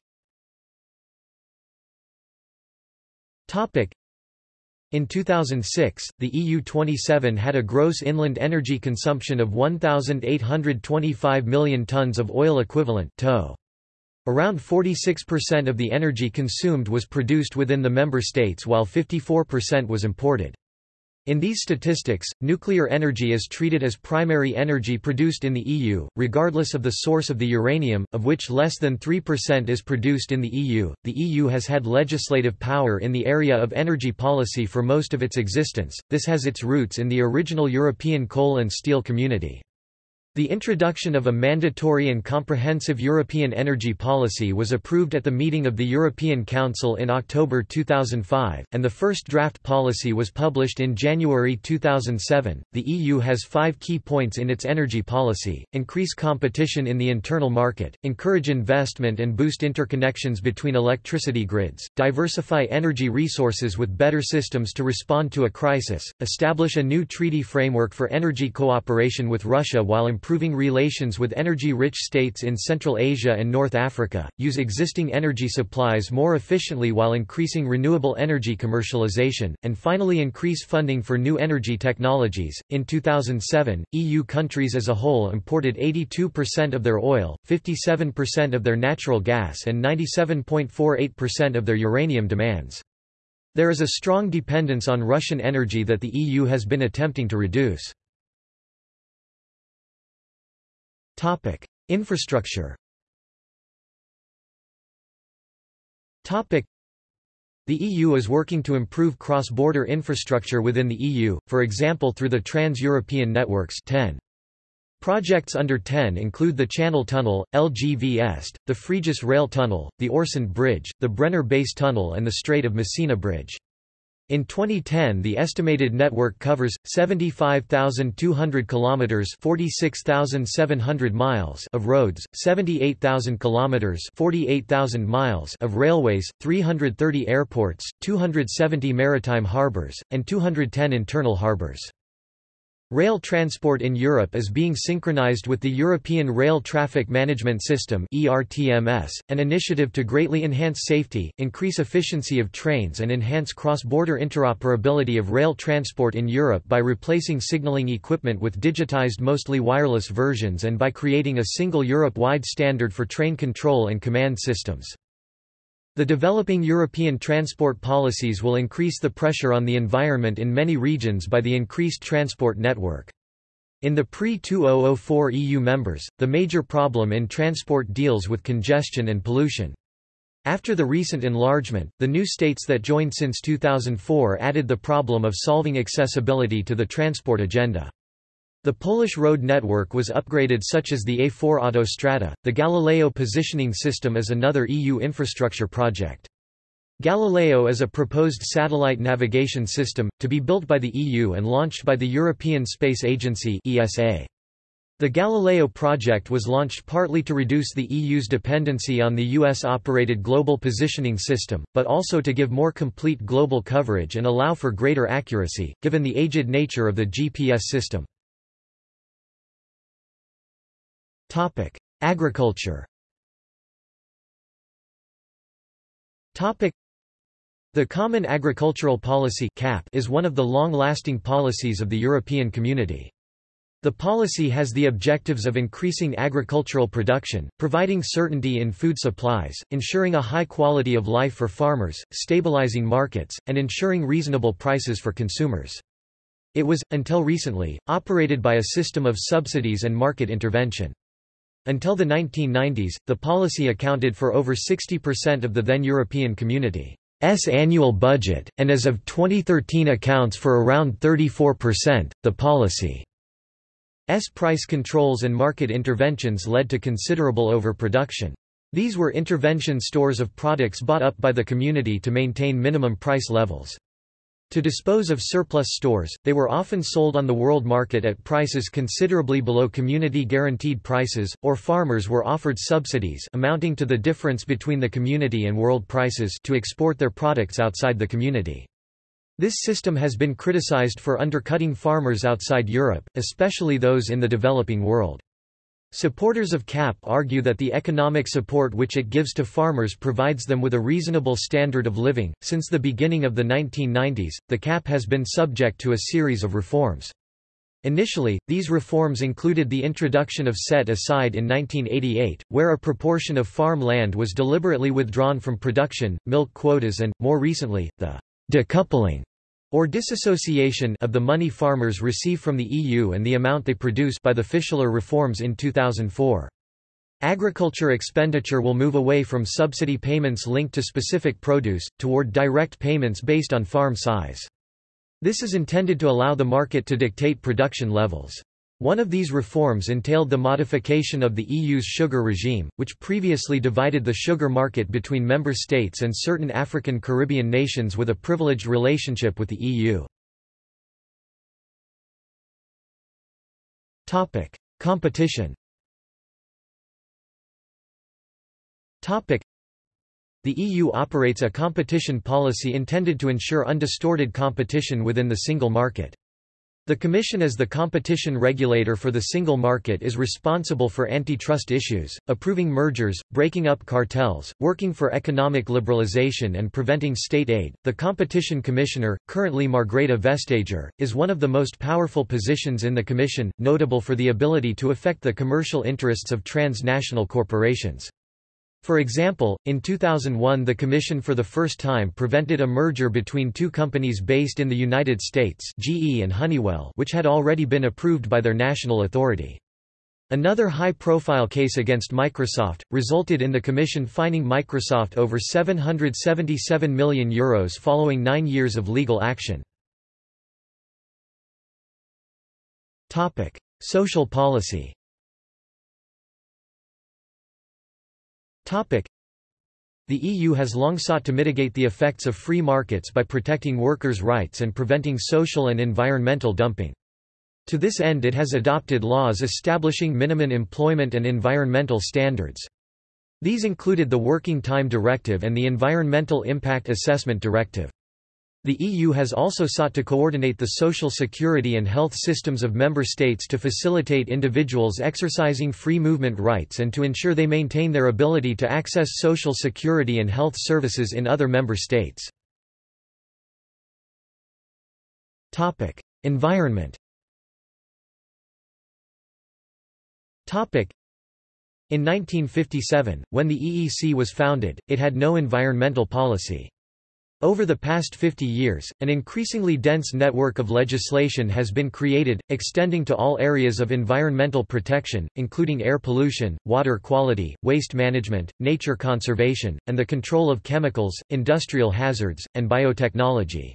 in 2006, the EU27 had a gross inland energy consumption of 1,825 million tons of oil equivalent. Around 46% of the energy consumed was produced within the member states while 54% was imported. In these statistics, nuclear energy is treated as primary energy produced in the EU, regardless of the source of the uranium, of which less than 3% is produced in the EU. The EU has had legislative power in the area of energy policy for most of its existence, this has its roots in the original European coal and steel community. The introduction of a mandatory and comprehensive European energy policy was approved at the meeting of the European Council in October 2005, and the first draft policy was published in January 2007. The EU has five key points in its energy policy increase competition in the internal market, encourage investment and boost interconnections between electricity grids, diversify energy resources with better systems to respond to a crisis, establish a new treaty framework for energy cooperation with Russia while improving improving relations with energy-rich states in Central Asia and North Africa, use existing energy supplies more efficiently while increasing renewable energy commercialization, and finally increase funding for new energy technologies. In 2007, EU countries as a whole imported 82% of their oil, 57% of their natural gas and 97.48% of their uranium demands. There is a strong dependence on Russian energy that the EU has been attempting to reduce. Topic: Infrastructure. Topic: The EU is working to improve cross-border infrastructure within the EU, for example through the Trans-European Networks (TEN). Projects under TEN include the Channel Tunnel, LGV Est, the Frejus Rail Tunnel, the Øresund Bridge, the Brenner Base Tunnel and the Strait of Messina Bridge. In 2010 the estimated network covers 75,200 kilometers 46,700 miles of roads, 78,000 kilometers 48,000 miles of railways, 330 airports, 270 maritime harbors and 210 internal harbors. Rail transport in Europe is being synchronized with the European Rail Traffic Management System (ERTMS), an initiative to greatly enhance safety, increase efficiency of trains and enhance cross-border interoperability of rail transport in Europe by replacing signaling equipment with digitized mostly wireless versions and by creating a single Europe-wide standard for train control and command systems. The developing European transport policies will increase the pressure on the environment in many regions by the increased transport network. In the pre-2004 EU members, the major problem in transport deals with congestion and pollution. After the recent enlargement, the new states that joined since 2004 added the problem of solving accessibility to the transport agenda. The Polish road network was upgraded such as the A4 Autostrada. The Galileo positioning system is another EU infrastructure project. Galileo is a proposed satellite navigation system, to be built by the EU and launched by the European Space Agency ESA. The Galileo project was launched partly to reduce the EU's dependency on the US-operated Global Positioning System, but also to give more complete global coverage and allow for greater accuracy, given the aged nature of the GPS system. Topic: Agriculture. Topic: The Common Agricultural Policy (CAP) is one of the long-lasting policies of the European Community. The policy has the objectives of increasing agricultural production, providing certainty in food supplies, ensuring a high quality of life for farmers, stabilizing markets, and ensuring reasonable prices for consumers. It was, until recently, operated by a system of subsidies and market intervention. Until the 1990s, the policy accounted for over 60% of the then European Community. S annual budget, and as of 2013 accounts for around 34%. The policy's price controls and market interventions led to considerable overproduction. These were intervention stores of products bought up by the community to maintain minimum price levels. To dispose of surplus stores, they were often sold on the world market at prices considerably below community-guaranteed prices, or farmers were offered subsidies amounting to the difference between the community and world prices to export their products outside the community. This system has been criticized for undercutting farmers outside Europe, especially those in the developing world. Supporters of CAP argue that the economic support which it gives to farmers provides them with a reasonable standard of living. Since the beginning of the 1990s, the CAP has been subject to a series of reforms. Initially, these reforms included the introduction of set aside in 1988, where a proportion of farm land was deliberately withdrawn from production, milk quotas and, more recently, the decoupling or disassociation of the money farmers receive from the EU and the amount they produce by the Fischler reforms in 2004. Agriculture expenditure will move away from subsidy payments linked to specific produce, toward direct payments based on farm size. This is intended to allow the market to dictate production levels. One of these reforms entailed the modification of the EU's sugar regime, which previously divided the sugar market between member states and certain African Caribbean nations with a privileged relationship with the EU. Competition The EU operates a competition policy intended to ensure undistorted competition within the single market. The Commission as the competition regulator for the single market is responsible for antitrust issues, approving mergers, breaking up cartels, working for economic liberalization and preventing state aid. The Competition Commissioner, currently Margrethe Vestager, is one of the most powerful positions in the Commission, notable for the ability to affect the commercial interests of transnational corporations. For example, in 2001 the Commission for the first time prevented a merger between two companies based in the United States GE and Honeywell which had already been approved by their national authority. Another high-profile case against Microsoft, resulted in the Commission fining Microsoft over €777 million Euros following nine years of legal action. Social policy The EU has long sought to mitigate the effects of free markets by protecting workers' rights and preventing social and environmental dumping. To this end it has adopted laws establishing minimum employment and environmental standards. These included the Working Time Directive and the Environmental Impact Assessment Directive. The EU has also sought to coordinate the social security and health systems of member states to facilitate individuals exercising free movement rights and to ensure they maintain their ability to access social security and health services in other member states. Environment In 1957, when the EEC was founded, it had no environmental policy. Over the past 50 years, an increasingly dense network of legislation has been created, extending to all areas of environmental protection, including air pollution, water quality, waste management, nature conservation, and the control of chemicals, industrial hazards, and biotechnology.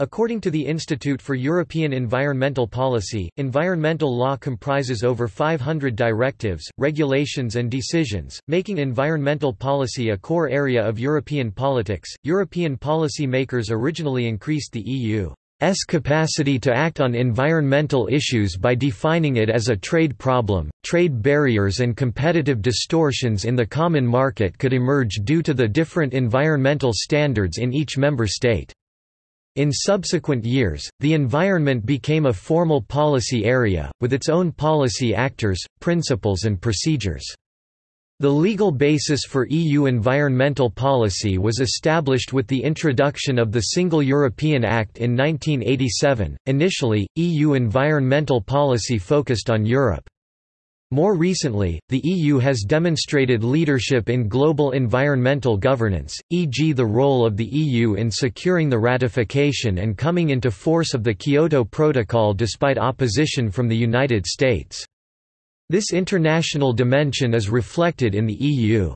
According to the Institute for European Environmental Policy, environmental law comprises over 500 directives, regulations, and decisions, making environmental policy a core area of European politics. European policy makers originally increased the EU's capacity to act on environmental issues by defining it as a trade problem. Trade barriers and competitive distortions in the common market could emerge due to the different environmental standards in each member state. In subsequent years, the environment became a formal policy area, with its own policy actors, principles and procedures. The legal basis for EU environmental policy was established with the introduction of the Single European Act in 1987. Initially, EU environmental policy focused on Europe. More recently, the EU has demonstrated leadership in global environmental governance, e.g. the role of the EU in securing the ratification and coming into force of the Kyoto Protocol despite opposition from the United States. This international dimension is reflected in the EU's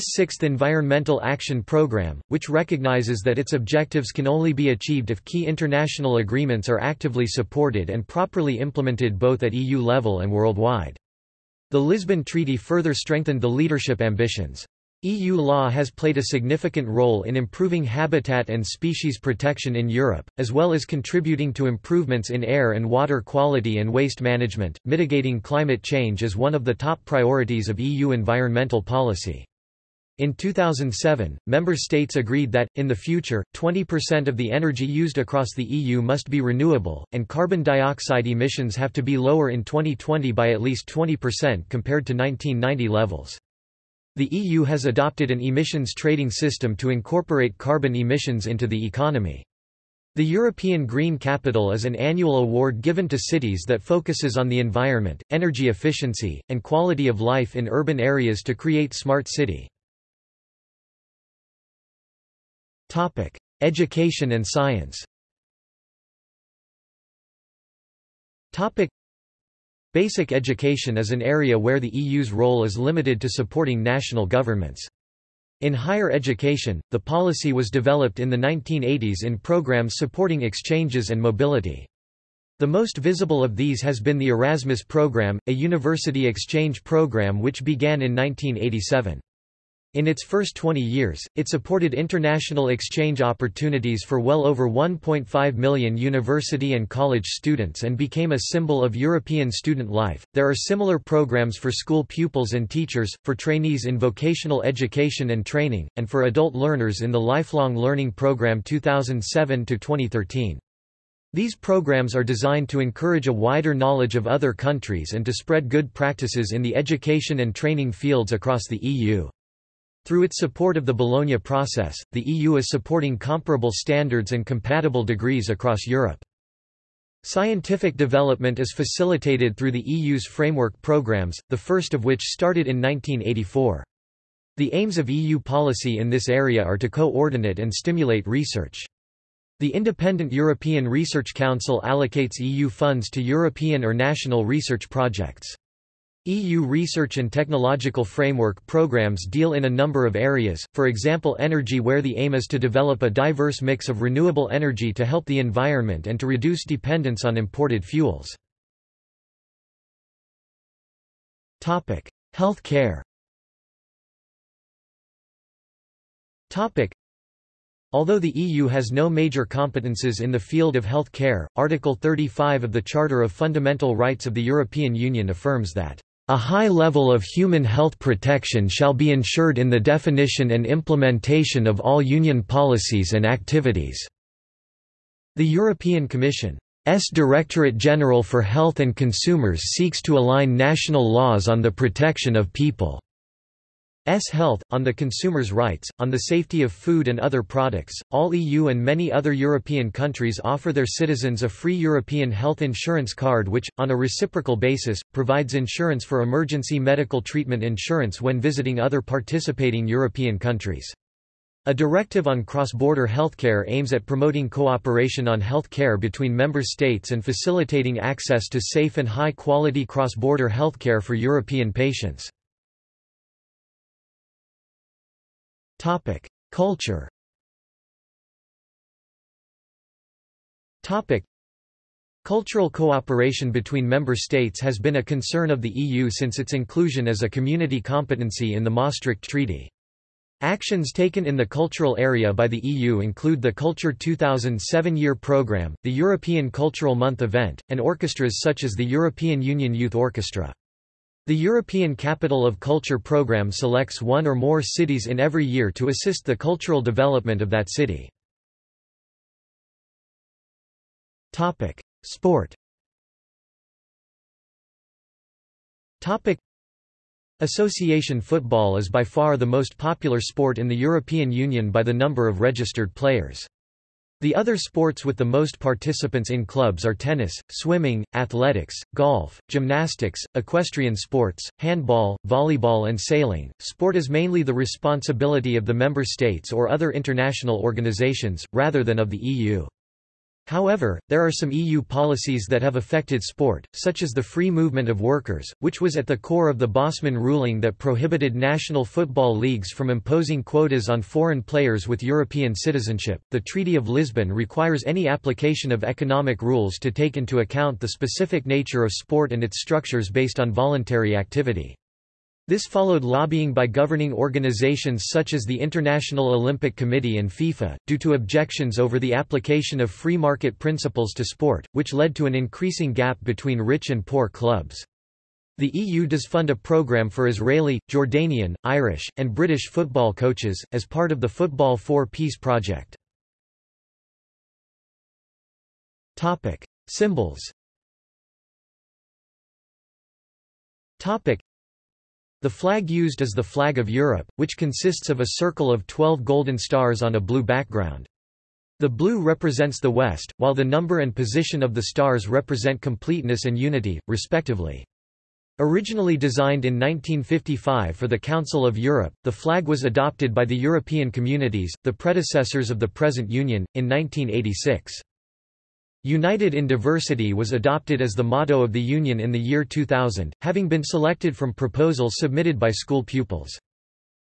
Sixth Environmental Action Programme, which recognizes that its objectives can only be achieved if key international agreements are actively supported and properly implemented both at EU level and worldwide. The Lisbon Treaty further strengthened the leadership ambitions. EU law has played a significant role in improving habitat and species protection in Europe, as well as contributing to improvements in air and water quality and waste management. Mitigating climate change is one of the top priorities of EU environmental policy. In 2007, member states agreed that, in the future, 20% of the energy used across the EU must be renewable, and carbon dioxide emissions have to be lower in 2020 by at least 20% compared to 1990 levels. The EU has adopted an emissions trading system to incorporate carbon emissions into the economy. The European Green Capital is an annual award given to cities that focuses on the environment, energy efficiency, and quality of life in urban areas to create smart city. Education and science Basic education is an area where the EU's role is limited to supporting national governments. In higher education, the policy was developed in the 1980s in programs supporting exchanges and mobility. The most visible of these has been the Erasmus program, a university exchange program which began in 1987. In its first 20 years, it supported international exchange opportunities for well over 1.5 million university and college students and became a symbol of European student life. There are similar programs for school pupils and teachers, for trainees in vocational education and training, and for adult learners in the Lifelong Learning Program 2007 to 2013. These programs are designed to encourage a wider knowledge of other countries and to spread good practices in the education and training fields across the EU. Through its support of the Bologna process, the EU is supporting comparable standards and compatible degrees across Europe. Scientific development is facilitated through the EU's framework programs, the first of which started in 1984. The aims of EU policy in this area are to coordinate and stimulate research. The Independent European Research Council allocates EU funds to European or national research projects. EU research and technological framework programs deal in a number of areas, for example energy where the aim is to develop a diverse mix of renewable energy to help the environment and to reduce dependence on imported fuels. Health care Although the EU has no major competences in the field of health care, Article 35 of the Charter of Fundamental Rights of the European Union affirms that a high level of human health protection shall be ensured in the definition and implementation of all Union policies and activities." The European Commission's Directorate General for Health and Consumers seeks to align national laws on the protection of people. S health, on the consumers' rights, on the safety of food and other products. All EU and many other European countries offer their citizens a free European health insurance card which, on a reciprocal basis, provides insurance for emergency medical treatment insurance when visiting other participating European countries. A directive on cross-border healthcare aims at promoting cooperation on healthcare between member states and facilitating access to safe and high-quality cross-border healthcare for European patients. Topic: Culture. Topic: Cultural cooperation between member states has been a concern of the EU since its inclusion as a community competency in the Maastricht Treaty. Actions taken in the cultural area by the EU include the Culture 2007 year programme, the European Cultural Month event, and orchestras such as the European Union Youth Orchestra. The European Capital of Culture program selects one or more cities in every year to assist the cultural development of that city. Sport Association football is by far the most popular sport in the European Union by the number of registered players. The other sports with the most participants in clubs are tennis, swimming, athletics, golf, gymnastics, equestrian sports, handball, volleyball and sailing. Sport is mainly the responsibility of the member states or other international organizations, rather than of the EU. However, there are some EU policies that have affected sport, such as the free movement of workers, which was at the core of the Bosman ruling that prohibited national football leagues from imposing quotas on foreign players with European citizenship. The Treaty of Lisbon requires any application of economic rules to take into account the specific nature of sport and its structures based on voluntary activity. This followed lobbying by governing organizations such as the International Olympic Committee and FIFA, due to objections over the application of free market principles to sport, which led to an increasing gap between rich and poor clubs. The EU does fund a program for Israeli, Jordanian, Irish, and British football coaches, as part of the Football for Peace project. Symbols the flag used is the flag of Europe, which consists of a circle of 12 golden stars on a blue background. The blue represents the West, while the number and position of the stars represent completeness and unity, respectively. Originally designed in 1955 for the Council of Europe, the flag was adopted by the European Communities, the predecessors of the present Union, in 1986. United in Diversity was adopted as the motto of the Union in the year 2000, having been selected from proposals submitted by school pupils.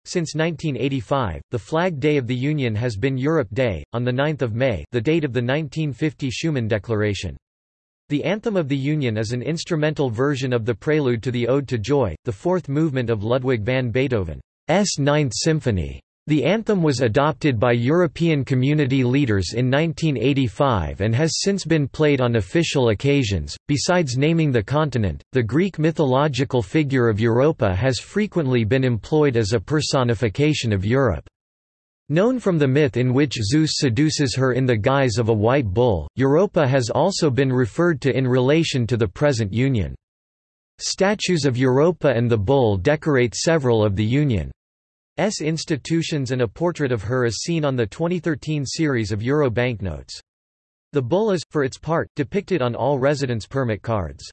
Since 1985, the Flag Day of the Union has been Europe Day, on 9 May the date of the 1950 Schuman Declaration. The Anthem of the Union is an instrumental version of the prelude to the Ode to Joy, the fourth movement of Ludwig van Beethoven's Ninth Symphony. The anthem was adopted by European community leaders in 1985 and has since been played on official occasions. Besides naming the continent, the Greek mythological figure of Europa has frequently been employed as a personification of Europe. Known from the myth in which Zeus seduces her in the guise of a white bull, Europa has also been referred to in relation to the present Union. Statues of Europa and the bull decorate several of the Union. S institutions and a portrait of her is seen on the 2013 series of Euro banknotes. The bull is, for its part, depicted on all residence permit cards.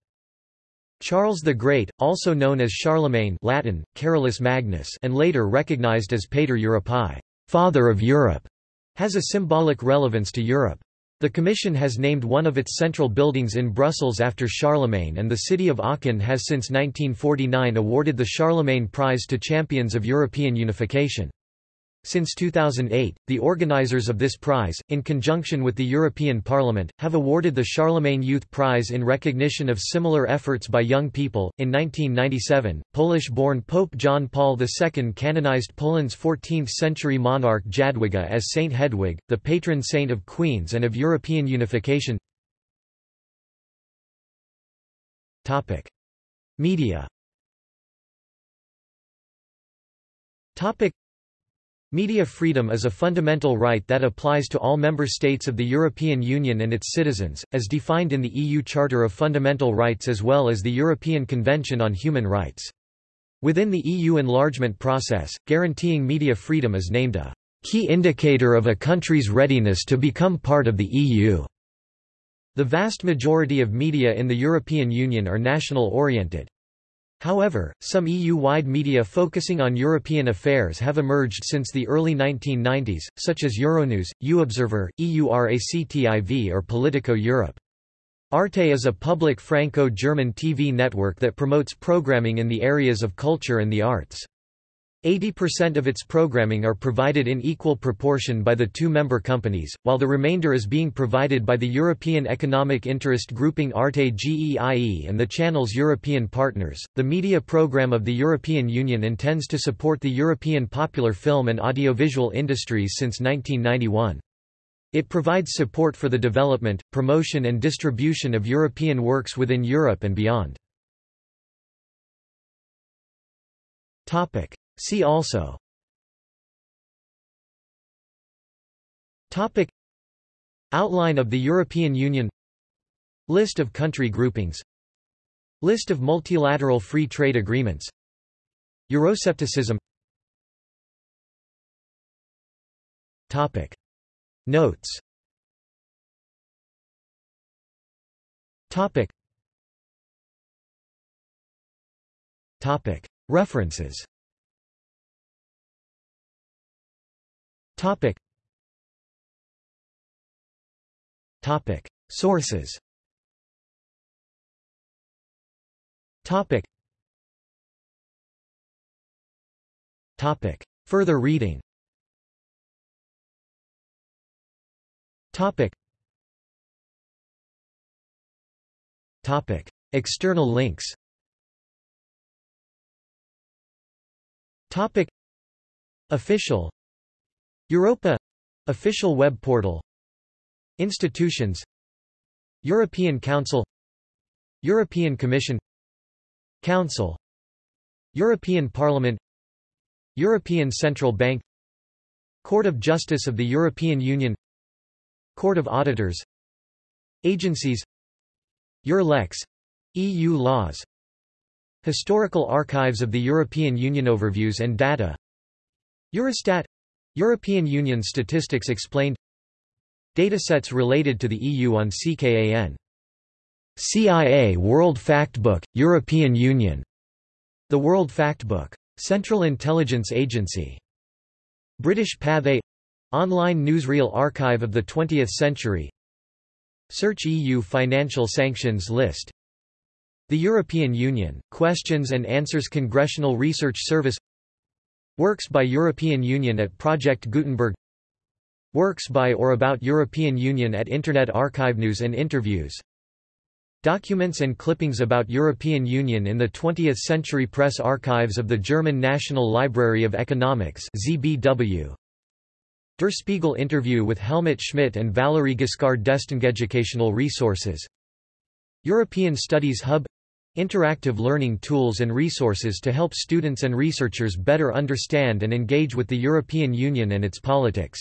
Charles the Great, also known as Charlemagne Latin, Carolus Magnus and later recognized as Pater Europae, Father of Europe, has a symbolic relevance to Europe. The Commission has named one of its central buildings in Brussels after Charlemagne and the city of Aachen has since 1949 awarded the Charlemagne Prize to champions of European unification. Since 2008, the organizers of this prize, in conjunction with the European Parliament, have awarded the Charlemagne Youth Prize in recognition of similar efforts by young people. In 1997, Polish born Pope John Paul II canonized Poland's 14th century monarch Jadwiga as Saint Hedwig, the patron saint of queens and of European unification. Topic. Media Media freedom is a fundamental right that applies to all member states of the European Union and its citizens, as defined in the EU Charter of Fundamental Rights as well as the European Convention on Human Rights. Within the EU enlargement process, guaranteeing media freedom is named a key indicator of a country's readiness to become part of the EU. The vast majority of media in the European Union are national-oriented. However, some EU-wide media focusing on European affairs have emerged since the early 1990s, such as Euronews, EUobserver, EURACTIV or Politico Europe. Arte is a public Franco-German TV network that promotes programming in the areas of culture and the arts. 80% of its programming are provided in equal proportion by the two member companies, while the remainder is being provided by the European Economic Interest Grouping Arte GEIE and the channel's European partners. The media program of the European Union intends to support the European popular film and audiovisual industries since 1991. It provides support for the development, promotion and distribution of European works within Europe and beyond. Topic: See also. Topic. Outline of the European Union. List of country groupings. List of multilateral free trade agreements. Euroscepticism. Topic. Notes. Topic. References Topic. Topic. Sources Topic. Topic. Further reading Topic. Topic. External links Topic. Official Europa. Official web portal. Institutions. European Council. European Commission. Council. European Parliament. European Central Bank. Court of Justice of the European Union. Court of Auditors. Agencies. Eurlex EU laws. Historical Archives of the European Union Overviews and data. Eurostat European Union statistics explained Datasets related to the EU on CKAN CIA World Factbook, European Union. The World Factbook. Central Intelligence Agency. British Pathé Online newsreel archive of the 20th century Search EU financial sanctions list The European Union, Questions and Answers Congressional Research Service Works by European Union at Project Gutenberg. Works by or about European Union at Internet Archive News and interviews. Documents and clippings about European Union in the 20th Century Press Archives of the German National Library of Economics ZBW. Der Spiegel interview with Helmut Schmidt and Valéry Giscard d'Estaing Educational resources. European Studies Hub Interactive learning tools and resources to help students and researchers better understand and engage with the European Union and its politics